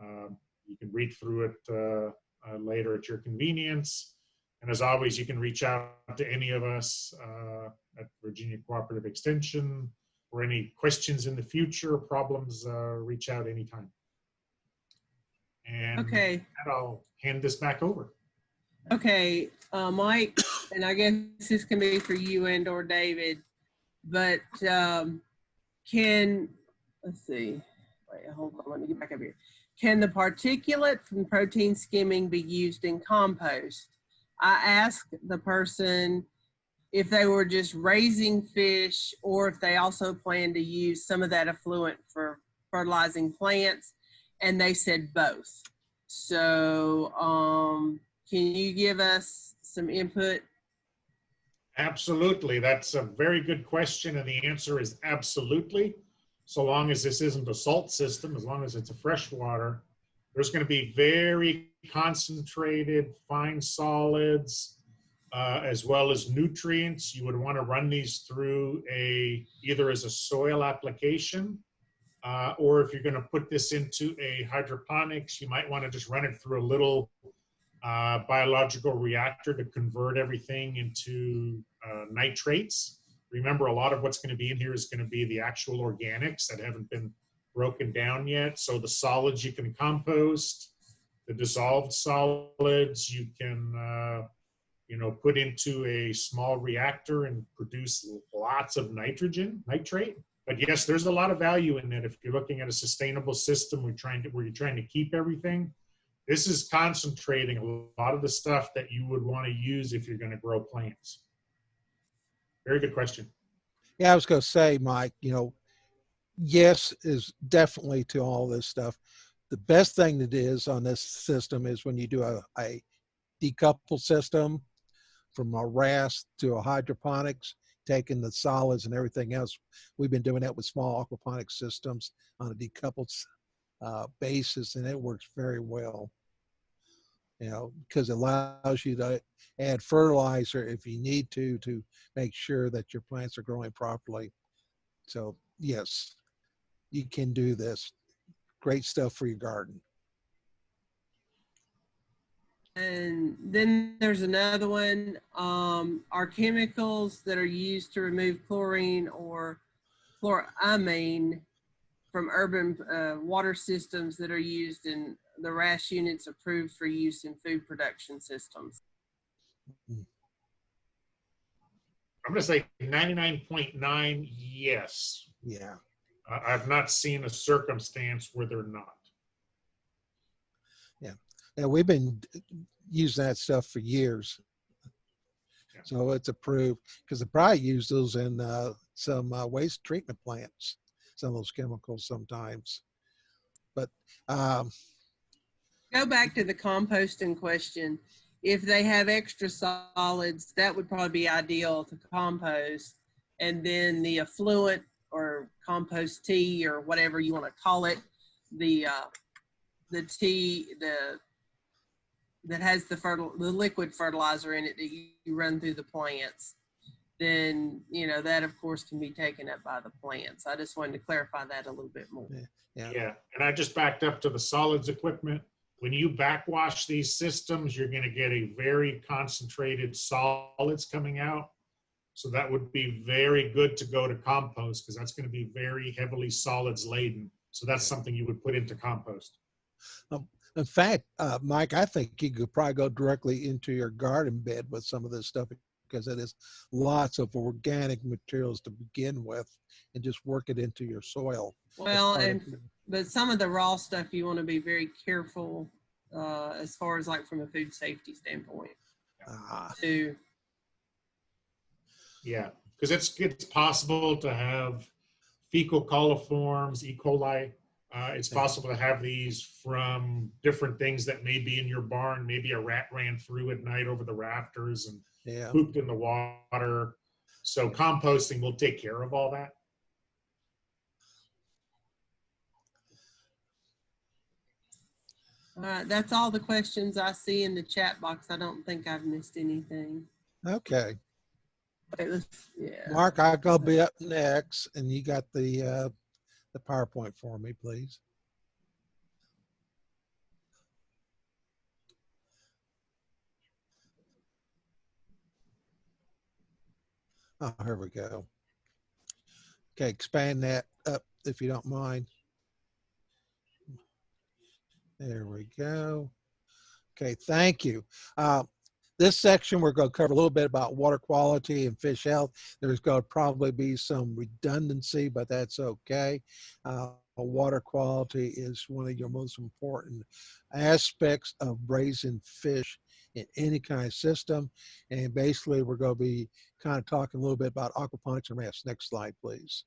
um, you can read through it uh, uh, later at your convenience. And as always, you can reach out to any of us uh, at Virginia Cooperative Extension or any questions in the future, problems, uh, reach out anytime. And Okay, I'll hand this back over. okay, uh, Mike, and I guess this can be for you and or David, but, um, can, let's see, wait, hold on, let me get back up here. Can the particulate from protein skimming be used in compost? I asked the person if they were just raising fish or if they also plan to use some of that effluent for fertilizing plants, and they said both. So, um, can you give us some input? Absolutely. That's a very good question. And the answer is absolutely. So long as this isn't a salt system, as long as it's a freshwater, there's going to be very concentrated fine solids uh, as well as nutrients. You would want to run these through a either as a soil application uh, or if you're going to put this into a hydroponics, you might want to just run it through a little biological reactor to convert everything into uh, nitrates. Remember, a lot of what's going to be in here is going to be the actual organics that haven't been broken down yet. So the solids you can compost, the dissolved solids you can, uh, you know, put into a small reactor and produce lots of nitrogen, nitrate. But yes, there's a lot of value in it. If you're looking at a sustainable system, we're trying to, where you're trying to keep everything. This is concentrating a lot of the stuff that you would want to use if you're going to grow plants. Very good question. Yeah, I was going to say, Mike, you know, yes is definitely to all this stuff. The best thing that is on this system is when you do a, a decoupled system from a RAS to a hydroponics, taking the solids and everything else. We've been doing that with small aquaponics systems on a decoupled uh, basis, and it works very well. You know, because it allows you to add fertilizer if you need to to make sure that your plants are growing properly. So yes, you can do this. Great stuff for your garden. And then there's another one, um, are chemicals that are used to remove chlorine or chloramine from urban, uh, water systems that are used in the RAS units approved for use in food production systems. I'm going to say 99.9 yes. Yeah. I- I've not seen a circumstance where they're not. Yeah. And we've been using that stuff for years. Yeah. So it's approved because they probably use those in uh, some uh, waste treatment plants, some of those chemicals sometimes. But um, Go back to the composting question. If they have extra solids, that would probably be ideal to compost. And then the effluent or compost tea or whatever you want to call it, the, uh, the tea, the, that has the fertile, the liquid fertilizer in it that you, you run through the plants, then, you know, that of course can be taken up by the plants. I just wanted to clarify that a little bit more. yeah, Yeah, and I just backed up to the solids equipment. When you backwash these systems, you're going to get a very concentrated solids coming out. So that would be very good to go to compost because that's going to be very heavily solids laden. So that's something you would put into compost. in fact, uh, Mike, I think you could probably go directly into your garden bed with some of this stuff because it is lots of organic materials to begin with and just work it into your soil. Well, and your- but some of the raw stuff you want to be very careful uh, as far as like from a food safety standpoint Ah, too. Yeah, because it's it's possible to have fecal coliforms, E. coli. Uh, it's possible to have these from different things that may be in your barn. Maybe a rat ran through at night over the rafters and yeah. pooped in the water. So composting will take care of all that. All right, that's all the questions I see in the chat box. I don't think I've missed anything. Okay. Okay, let's, yeah. Mark, I'll go be up next, and you got the, uh, the PowerPoint for me, please. Oh, here we go. Okay, expand that up if you don't mind. There we go. Okay, thank you. Uh, this section, we're going to cover a little bit about water quality and fish health. There's going to probably be some redundancy, but that's okay. Uh, water quality is one of your most important aspects of raising fish in any kind of system. And basically, we're going to be kind of talking a little bit about aquaponics and rafts. Next slide, please.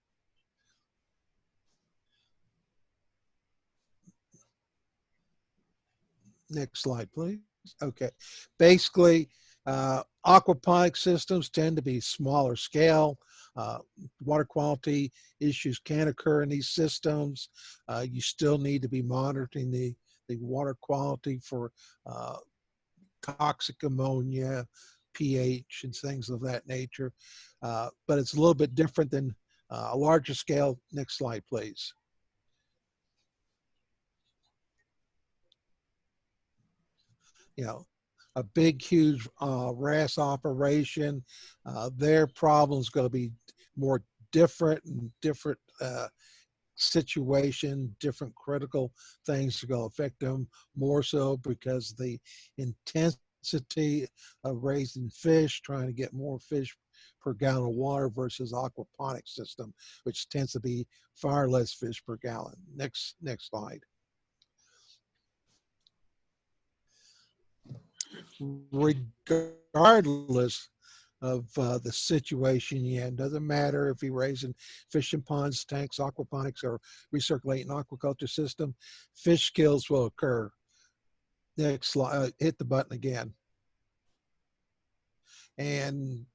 Next slide, please. Okay. Basically, uh, aquaponic systems tend to be smaller scale. Uh, water quality issues can occur in these systems. Uh, you still need to be monitoring the, the water quality for uh, toxic ammonia, pH, and things of that nature. Uh, but it's a little bit different than uh, a larger scale. Next slide, please. You know, a big, huge uh, RAS operation, uh, their problem's going to be more different and different uh, situation, different critical things are going to affect them more so because the intensity of raising fish, trying to get more fish per gallon of water versus aquaponic system, which tends to be far less fish per gallon. Next, next slide. Regardless of uh, the situation you're in. Doesn't matter if you're raising fish in ponds, tanks, aquaponics, or recirculating aquaculture system, fish kills will occur. Next slide, uh, hit the button again. And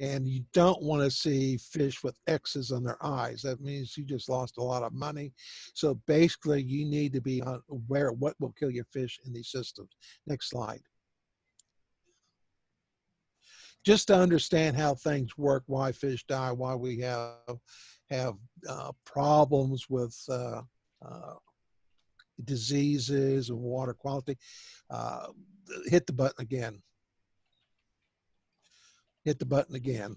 and you don't want to see fish with X's on their eyes. That means you just lost a lot of money. So basically, you need to be aware of what will kill your fish in these systems. Next slide just to understand how things work, why fish die, why we have have uh, problems with uh, uh, diseases and water quality. Uh, hit the button again. Hit the button again.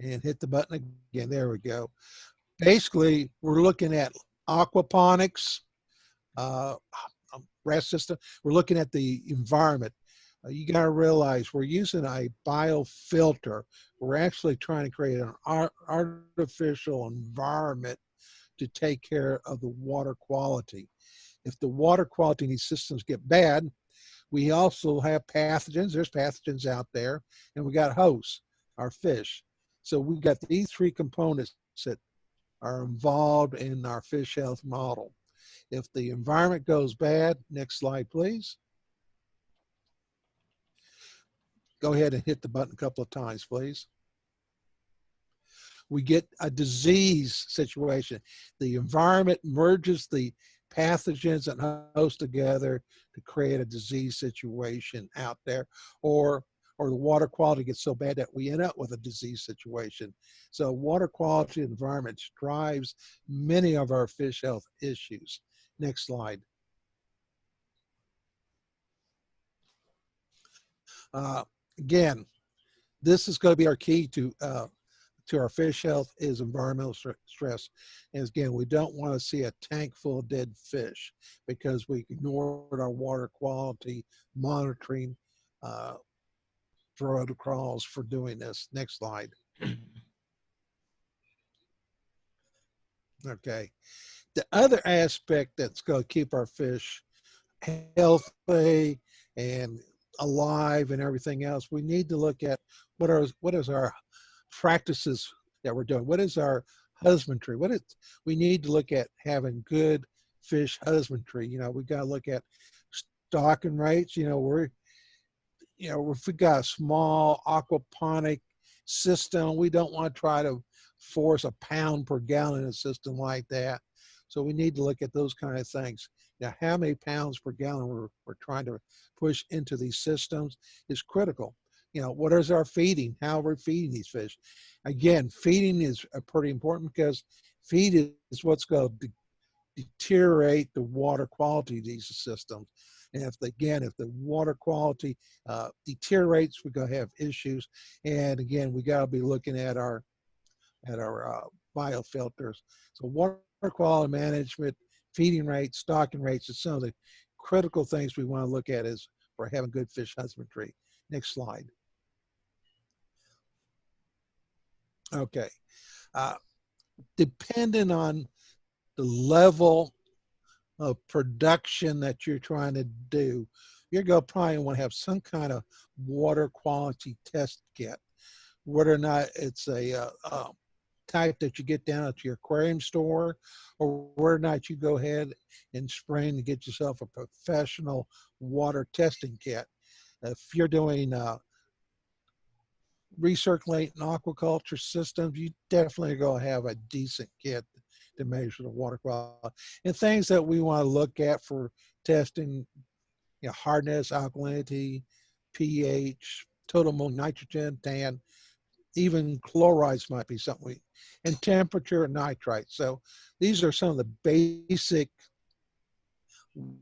And hit the button again. There we go. Basically, we're looking at aquaponics, uh, system. We're looking at the environment Uh, you got to realize we're using a biofilter. We're actually trying to create an artificial environment to take care of the water quality. If the water quality in these systems get bad, we also have pathogens. There's pathogens out there, and we got hosts, our fish. So we've got these three components that are involved in our fish health model. If the environment goes bad, next slide, please. Go ahead and hit the button a couple of times, please. We get a disease situation. The environment merges the pathogens and hosts together to create a disease situation out there or or the water quality gets so bad that we end up with a disease situation. So water quality environment drives many of our fish health issues. Next slide. Uh, again, this is going to be our key to uh, to our fish health is environmental stress. And again, we don't want to see a tank full of dead fish because we ignored our water quality monitoring uh, protocols for doing this. Next slide. Okay. The other aspect that's going to keep our fish healthy and alive and everything else, we need to look at what are what is our practices that we're doing. What is our husbandry? What is we need to look at having good fish husbandry. You know, we got to look at stocking rates. You know, we're you know if we got a small aquaponic system, we don't want to try to force a pound per gallon in a system like that. So we need to look at those kind of things. Now, how many pounds per gallon we're, we're trying to push into these systems is critical. you know, what is our feeding? How we're feeding these fish? Again, feeding is uh, pretty important because feed is- what's going to deteriorate the water quality of these systems. And if, the- again, if the water quality uh, deteriorates, we're going to have issues. And again, we got to be looking at our at our uh, biofilters. So water quality management, feeding rates, stocking rates is some of the critical things we want to look at is for having good fish husbandry. Next slide. Okay. Uh, depending on the level of production that you're trying to do, you're going to probably want to have some kind of water quality test kit. Whether or not it's a uh, uh, type that you get down at your aquarium store, or whether or not you go ahead and spring to get yourself a professional water testing kit. If you're doing uh, recirculating aquaculture systems, you definitely go have a decent kit to measure the water quality. And things that we want to look at for testing, you know, hardness, alkalinity, pH, total nitrogen, TAN, even chlorides might be something we, and temperature and nitrite. So these are some of the basic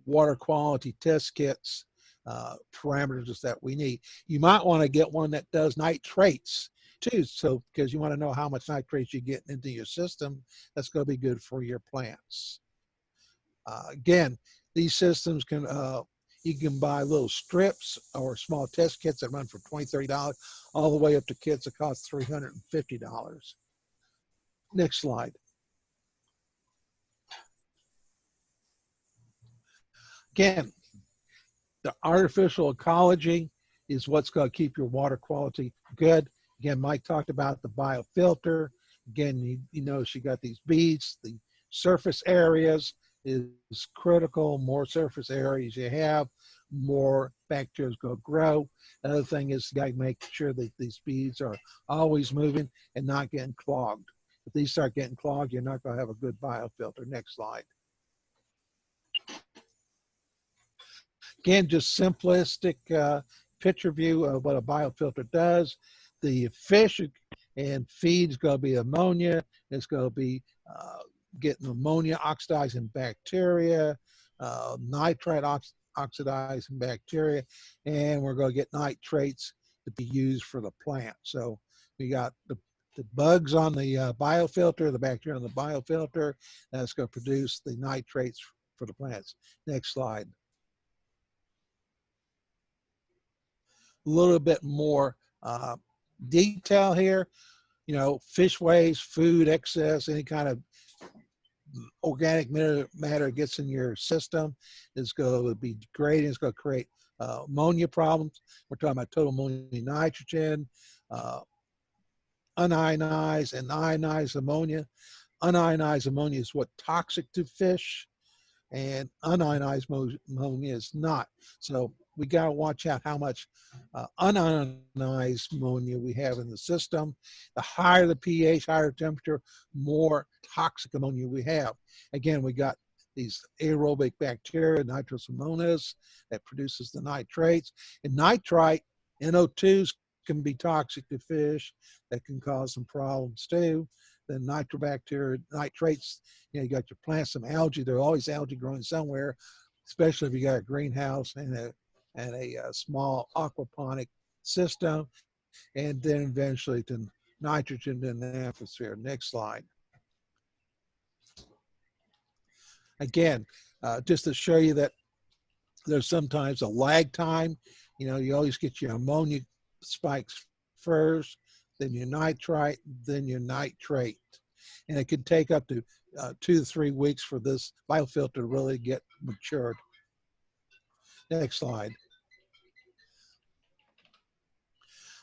water quality test kits uh, parameters that we need. You might want to get one that does nitrates too. So because you want to know how much nitrates you get into your system, that's going to be good for your plants. Uh, again, these systems can, uh, you can buy little strips or small test kits that run for $20, $30, all the way up to kits that cost $350. Next slide. Again, the artificial ecology is what's going to keep your water quality good. Again, Mike talked about the biofilter. Again, you, you notice you got these beads, the surface areas is critical. More surface areas you have, more bacteria is going to grow. Another thing is you got to make sure that these beads are always moving and not getting clogged. If these start getting clogged, you're not going to have a good biofilter. Next slide. Again, just simplistic uh, picture view of what a biofilter does. The fish and feed is going to be ammonia. It's going to be uh, getting ammonia oxidizing bacteria, uh, nitrite ox oxidizing bacteria, and we're going to get nitrates to be used for the plant. So we got the, the bugs on the uh, biofilter, the bacteria on the biofilter, that's going to produce the nitrates for the plants. Next slide. A little bit more uh, detail here. You know, fish waste, food excess, any kind of organic matter, gets in your system is going to be degrading. It's going to create uh, ammonia problems. We're talking about total ammonium nitrogen, uh, unionized and ionized ammonia. Unionized ammonia is what toxic to fish, and unionized ammonia is not. So we got to watch out how much uh, unionized ammonia we have in the system. The higher the pH, higher temperature, more toxic ammonia we have. Again, we got these aerobic bacteria, nitrosomonas, that produces the nitrates. And nitrite, NO2s, can be toxic to fish. That can cause some problems too. Then nitrobacteria, nitrates, you know, you got your plants, some algae. There's always algae growing somewhere, especially if you got a greenhouse and a and a, a, small aquaponic system, and then eventually to nitrogen in the atmosphere. Next slide. Again, uh, just to show you that there's sometimes a lag time. You know, you always get your ammonia spikes first, then your nitrite, then your nitrate. And it could take up to uh, two to three weeks for this biofilter to really get matured. Next slide.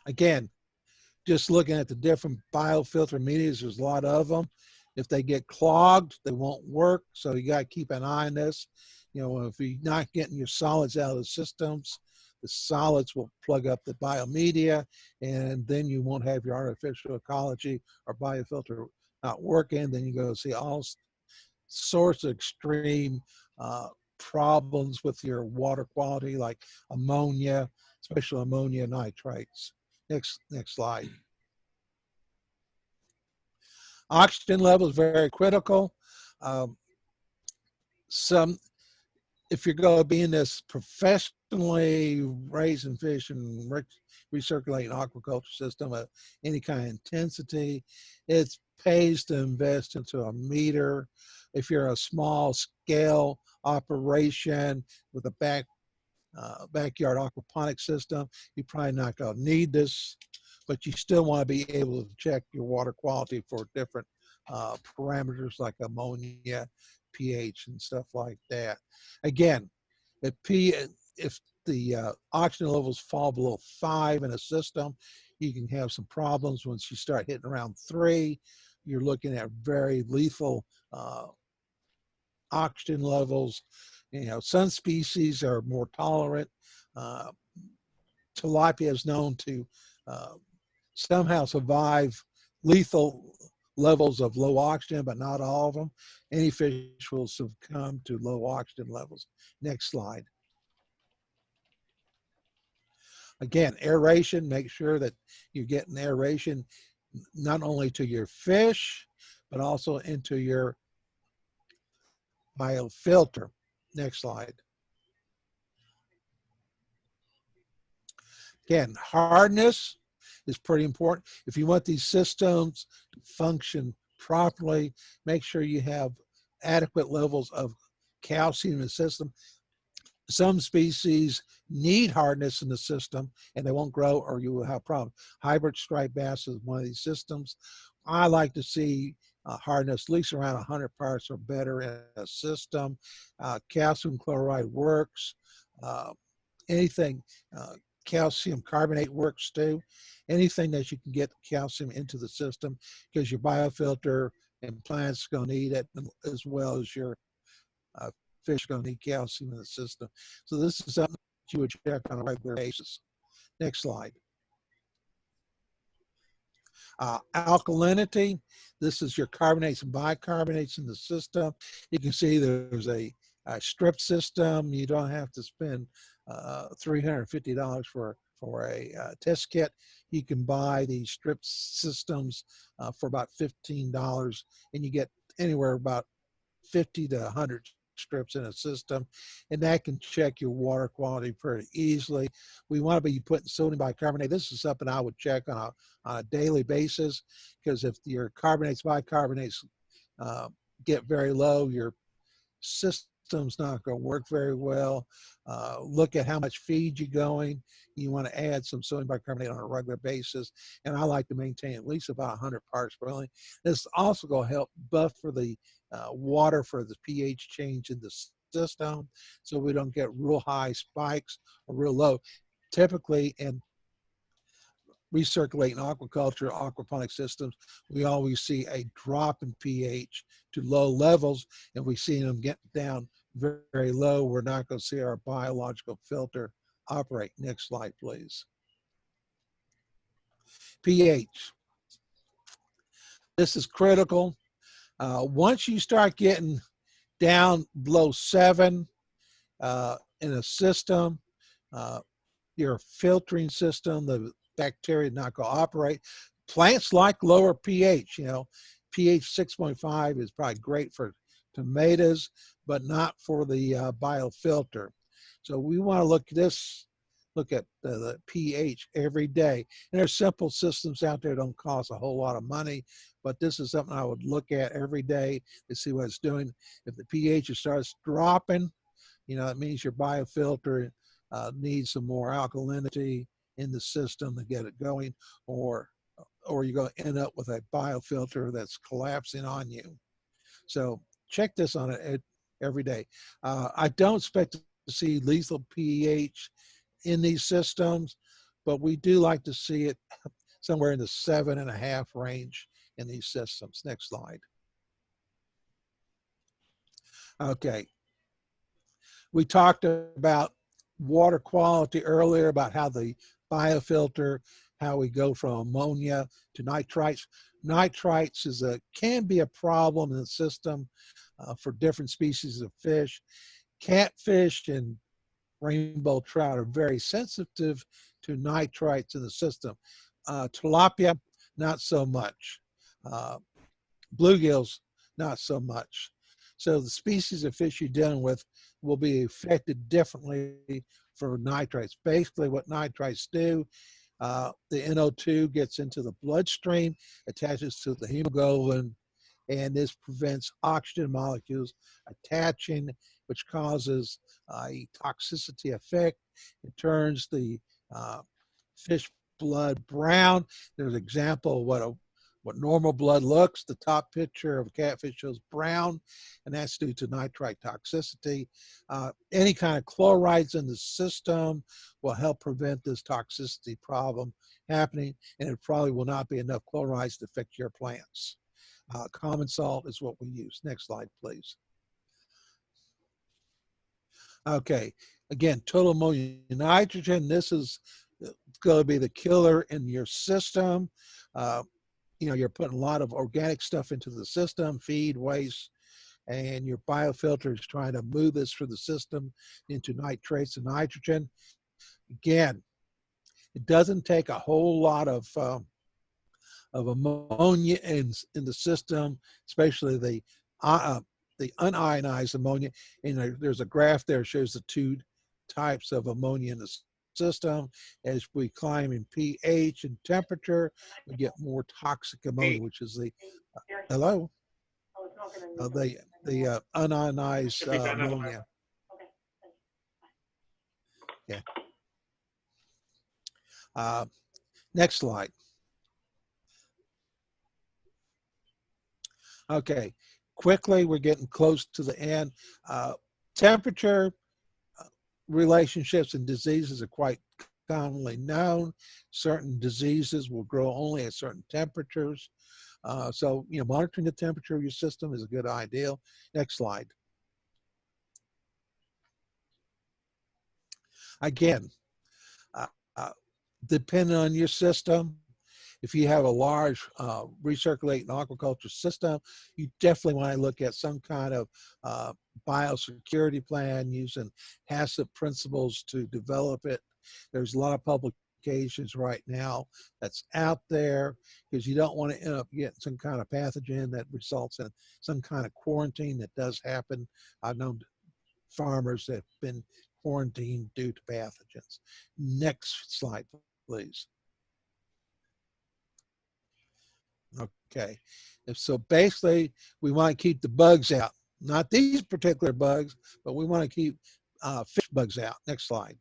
Again, just looking at the different biofilter medias, there's a lot of them. If they get clogged, they won't work. So you got to keep an eye on this. You know, if you're not getting your solids out of the systems, the solids will plug up the biomedia, and then you won't have your artificial ecology or biofilter not working. Then you go see all sorts of extreme uh, problems with your water quality, like ammonia, especially ammonia nitrates. Next, next slide. Oxygen level is very critical. Um, some, if you're going to be in this professionally raising fish and re- recirculating aquaculture system of any kind of intensity, it pays to invest into a meter. If you're a small scale operation with a back uh, backyard aquaponic system, you're probably not going to need this, but you still want to be able to check your water quality for different uh, parameters like ammonia, pH, and stuff like that. Again, if P, if the uh, oxygen levels fall below five in a system, you can have some problems once you start hitting around three. You're looking at very lethal uh, oxygen levels. You know, some species are more tolerant. Uh, tilapia is known to uh, somehow survive lethal levels of low oxygen, but not all of them. Any fish will succumb to low oxygen levels. Next slide. Again, aeration, make sure that you're getting aeration not only to your fish, but also into your biofilter. Next slide. Again, hardness is pretty important. If you want these systems to function properly, make sure you have adequate levels of calcium in the system. Some species need hardness in the system and they won't grow or you will have problems. Hybrid striped bass is one of these systems. I like to see uh, hardness at least around 100 parts or better in a system. Uh, calcium chloride works. Uh, anything, uh, calcium carbonate works too. Anything that you can get calcium into the system because your biofilter and plants going to need it as well as your uh, fish going to need calcium in the system. So this is something you would check on a regular basis. Next slide. Uh, alkalinity, this is your carbonates and bicarbonates in the system. You can see there's a, a strip system. You don't have to spend uh, $350 for, for a uh, test kit. You can buy these strip systems uh, for about $15 and you get anywhere about 50 to 100 strips in a system, and that can check your water quality pretty easily. We want to be putting sodium bicarbonate. This is something I would check on a, on a daily basis because if your carbonates, bicarbonates uh, get very low, your system's not going to work very well. Uh, look at how much feed you're going. You want to add some sodium bicarbonate on a regular basis. And I like to maintain at least about 100 parts per million. This is also going to help buffer the uh, water for the pH change in the system so we don't get real high spikes or real low. Typically in recirculating aquaculture, aquaponic systems, we always see a drop in pH to low levels and we see them get down very, very low. We're not going to see our biological filter operate. Next slide, please. pH. This is critical. Uh, once you start getting down below seven uh, in a system, uh, your filtering system, the bacteria not going to operate. Plants like lower pH, you know, pH 6.5 is probably great for tomatoes, but not for the uh, biofilter. So we want to look this, look at the, the, pH every day. And there's simple systems out there don't cost a whole lot of money, but this is something I would look at every day to see what it's doing. If the pH starts dropping, you know, it means your biofilter uh, needs some more alkalinity in the system to get it going, or or you're going to end up with a biofilter that's collapsing on you. So check this on it every day. Uh, I don't expect to see lethal pH in these systems, but we do like to see it somewhere in the seven and a half range in these systems. Next slide. Okay. We talked about water quality earlier, about how the biofilter, how we go from ammonia to nitrites. Nitrites is a can be a problem in the system uh, for different species of fish. Catfish and rainbow trout are very sensitive to nitrites in the system. Uh, tilapia, not so much. Uh, bluegills, not so much. So the species of fish you're dealing with will be affected differently for nitrates. Basically, what nitrates do, uh, the NO2 gets into the bloodstream, attaches to the hemoglobin, and this prevents oxygen molecules attaching, which causes uh, a toxicity effect. It turns the uh, fish blood brown. There's an example of what a what normal blood looks. The top picture of catfish shows brown, and that's due to nitrite toxicity. Uh, any kind of chlorides in the system will help prevent this toxicity problem happening, and it probably will not be enough chlorides to affect your plants. Uh, common salt is what we use. Next slide, please. Okay, again, total ammonium nitrogen. This is going to be the killer in your system. Uh, you know, you're putting a lot of organic stuff into the system, feed, waste, and your biofilter is trying to move this through the system into nitrates and nitrogen. Again, it doesn't take a whole lot of um, of ammonia in, in the system, especially the uh, the unionized ammonia. And there's a graph there shows the two types of ammonia in the system. As we climb in pH and temperature, we get more toxic ammonia, which is the hello, uh, the the uh, unionized uh, done in a ammonia. Yeah. Uh, next slide. Okay, quickly, we're getting close to the end. Uh, temperature uh, relationships and diseases are quite commonly known. Certain diseases will grow only at certain temperatures. Uh, so, you know, monitoring the temperature of your system is a good idea. Next slide. Again, uh, uh, depending on your system, if you have a large uh, recirculating aquaculture system, you definitely want to look at some kind of uh, biosecurity plan using HACCP principles to develop it. There's a lot of publications right now that's out there because you don't want to end up getting some kind of pathogen that results in some kind of quarantine that does happen. I've known farmers that have been quarantined due to pathogens. Next slide, please. Okay, so basically we want to keep the bugs out. Not these particular bugs, but we want to keep uh, fish bugs out. Next slide.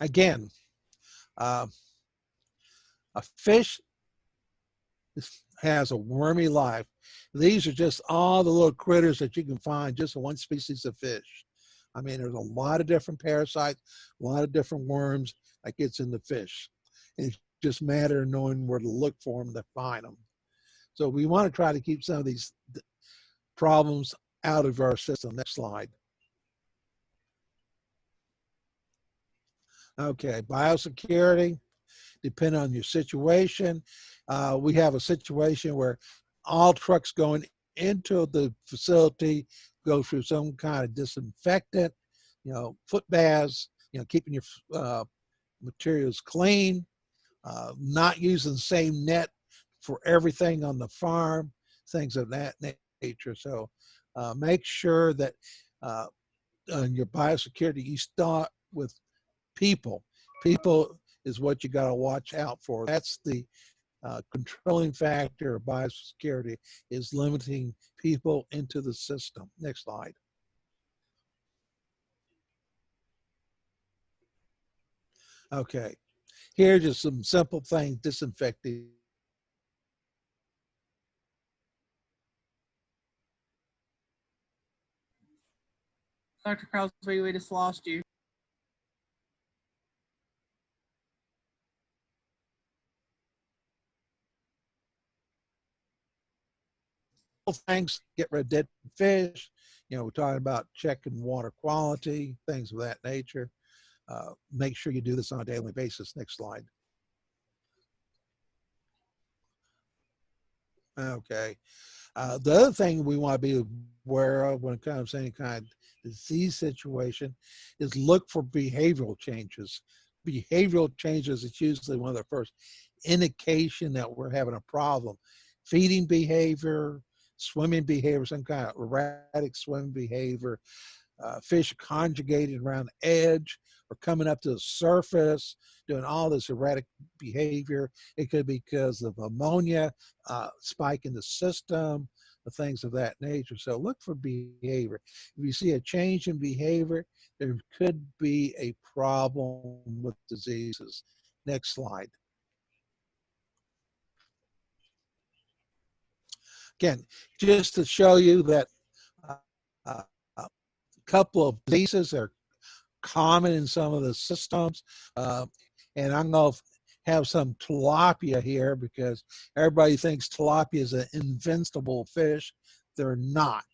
Again, uh, a fish has a wormy life. These are just all the little critters that you can find just in one species of fish. I mean, there's a lot of different parasites, a lot of different worms that gets in the fish. It's just matter knowing where to look for them to find them. So we want to try to keep some of these problems out of our system. Next slide. Okay, biosecurity, depending on your situation. Uh, we have a situation where all trucks going into the facility go through some kind of disinfectant, you know, foot baths, you know, keeping your uh, materials clean, uh, not using the same net for everything on the farm, things of that nature. So uh, make sure that uh, on your biosecurity, you start with people. People is what you got to watch out for. That's the uh, controlling factor of biosecurity is limiting people into the system. Next slide. Okay, here are just some simple things disinfecting. Dr. Crosby, we just lost you. things, get rid of dead fish. You know, we're talking about checking water quality, things of that nature. Uh, make sure you do this on a daily basis. Next slide. Okay. Uh, the other thing we want to be aware of when it comes to any kind of disease situation is look for behavioral changes. Behavioral changes is usually one of the first indication that we're having a problem. Feeding behavior, swimming behavior, some kind of erratic swimming behavior, uh, fish conjugated around the edge or coming up to the surface, doing all this erratic behavior. It could be because of ammonia, uh, spike in the system, the things of that nature. So look for behavior. If you see a change in behavior, there could be a problem with diseases. Next slide. Again, just to show you that uh, uh, a couple of diseases are common in some of the systems. Uh, and I'm going to have some tilapia here because everybody thinks tilapia is an invincible fish. They're not.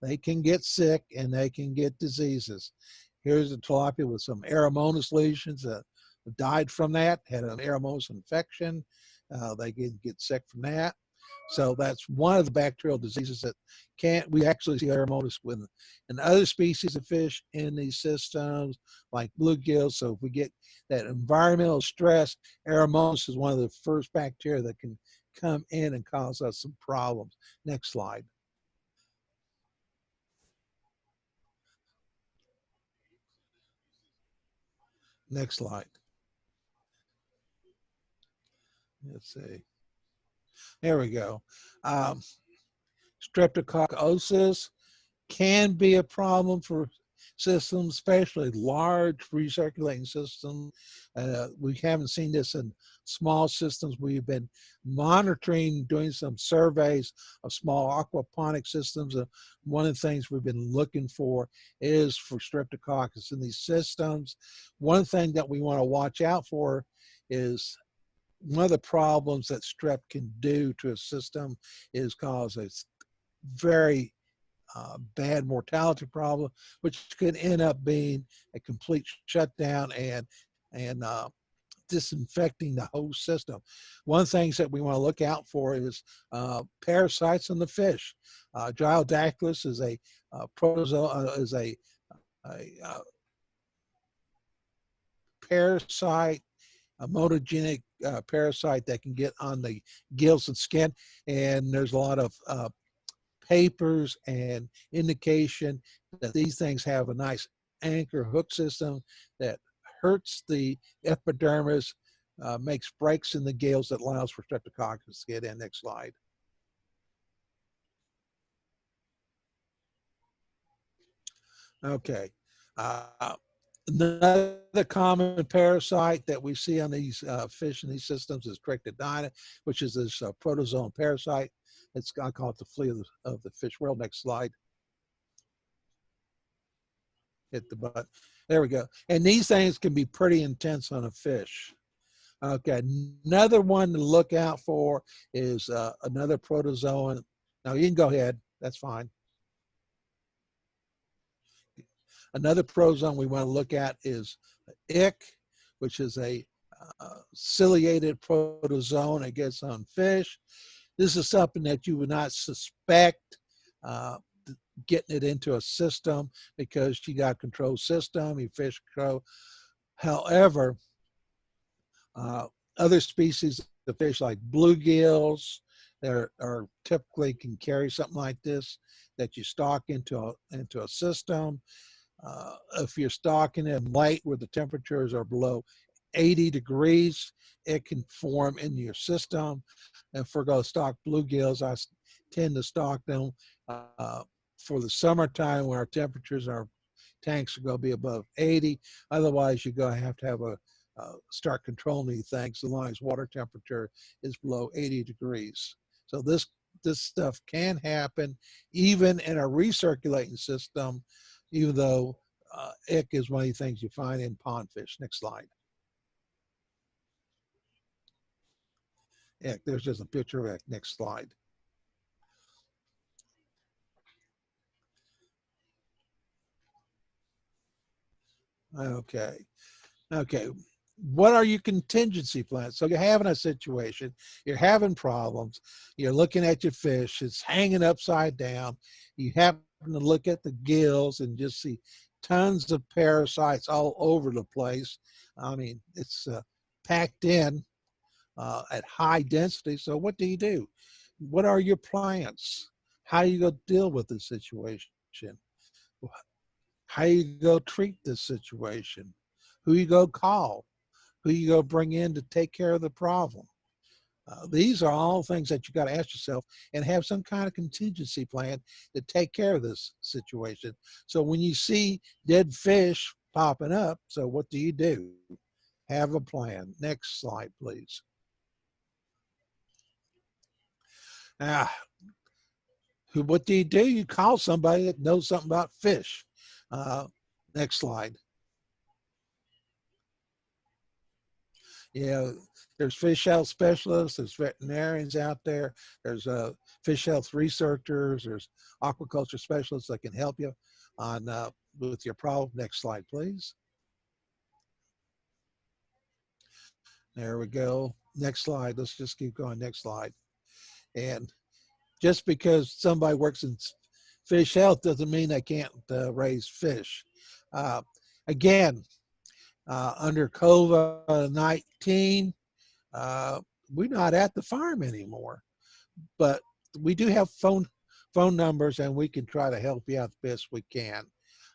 They can get sick and they can get diseases. Here's a tilapia with some Aeromonas lesions that died from that, had an Aeromonas infection. Uh, they can get sick from that. So that's one of the bacterial diseases that can't, we actually see Aeromonas with in other species of fish in these systems, like bluegills. So if we get that environmental stress, Aeromonas is one of the first bacteria that can come in and cause us some problems. Next slide. Next slide. Let's see. There we go. Um, streptococcosis can be a problem for systems, especially large recirculating systems. Uh, we haven't seen this in small systems. We've been monitoring, doing some surveys of small aquaponic systems. Uh, one of the things we've been looking for is for streptococcus in these systems. One thing that we want to watch out for is one of the problems that strep can do to a system is cause a very uh, bad mortality problem, which could end up being a complete shutdown and and uh, disinfecting the whole system. One things that we want to look out for is uh, parasites in the fish. Uh, Gyrodactylus is a uh, protozoa uh, is a, a uh, parasite a monogenetic uh, parasite that can get on the gills and skin. And there's a lot of uh, papers and indication that these things have a nice anchor hook system that hurts the epidermis, uh, makes breaks in the gills that allows for streptococcus to get in. Next slide. Okay. Uh, Another common parasite that we see on these uh, fish in these systems is Trichodina, which is this uh, protozoan parasite. It's I call it the flea of the, of the fish world. Next slide. Hit the button. There we go. And these things can be pretty intense on a fish. Okay, another one to look out for is uh, another protozoan. Now you can go ahead. That's fine. Another protozoan we want to look at is ick, which is a uh, ciliated protozoan that gets on fish. This is something that you would not suspect uh, getting it into a system because you got control system, you fish grow. However, uh, other species of fish like bluegills that are, typically can carry something like this that you stock into a, into a system. Uh, if you're stocking in light where the temperatures are below 80 degrees, it can form in your system. And for go stock bluegills, I tend to stock them uh, for the summertime when our temperatures our tanks are going to be above 80. Otherwise, you're going to have to have a uh, start controlling these things as long as water temperature is below 80 degrees. So this this stuff can happen even in a recirculating system even though uh, ick is one of the things you find in pond fish. Next slide. Ick, there's just a picture of ick. Next slide. Okay. Okay. What are your contingency plans? So you're having a situation, you're having problems, you're looking at your fish, it's hanging upside down, you have to look at the gills and just see tons of parasites all over the place. I mean, it's uh, packed in uh, at high density. So what do you do? What are your plans? How do you go deal with this situation? How you go treat this situation? Who you go call? Who you go bring in to take care of the problem? Uh, these are all things that you got to ask yourself and have some kind of contingency plan to take care of this situation. So when you see dead fish popping up, so what do you do? Have a plan. Next slide, please. Ah, who? What do you do? You call somebody that knows something about fish. Uh, next slide. Yeah, there's fish health specialists, there's veterinarians out there, there's uh, fish health researchers, there's aquaculture specialists that can help you on uh, with your problem. Next slide, please. There we go. Next slide. Let's just keep going. Next slide. And just because somebody works in fish health doesn't mean they can't uh, raise fish. Uh, again, uh, under COVID-19, uh, we're not at the farm anymore, but we do have phone phone numbers and we can try to help you out the best we can.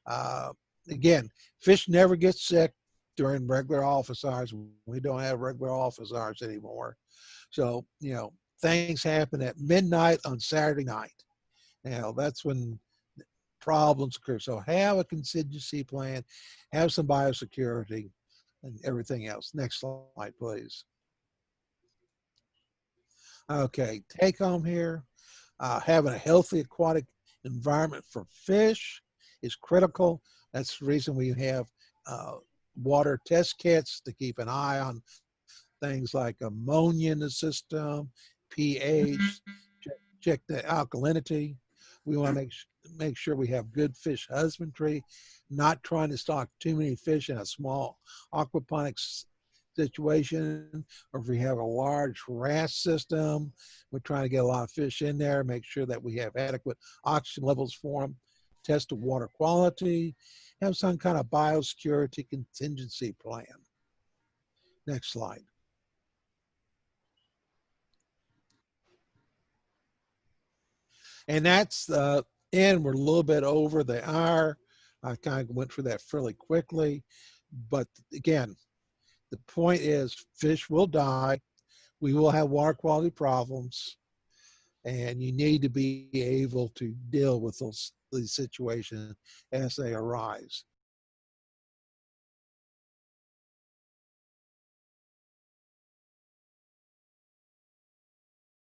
Uh, again, fish never get sick during regular office hours. We don't have regular office hours anymore. So, you know, things happen at midnight on Saturday night. Now, that's when problems occur. So have a contingency plan, have some biosecurity and everything else. Next slide, please. Okay, take home here. Uh, having a healthy aquatic environment for fish is critical. That's the reason we have uh, water test kits to keep an eye on things like ammonia in the system, pH, check, check the alkalinity. We want to make make sure we have good fish husbandry, not trying to stock too many fish in a small aquaponics situation, or if we have a large RAS system, we're trying to get a lot of fish in there, make sure that we have adequate oxygen levels for them, test the water quality, have some kind of biosecurity contingency plan. Next slide. And that's the end. we're a little bit over the hour. I kind of went through that fairly quickly, but again, the point is fish will die. We will have water quality problems and you need to be able to deal with those these situations as they arise.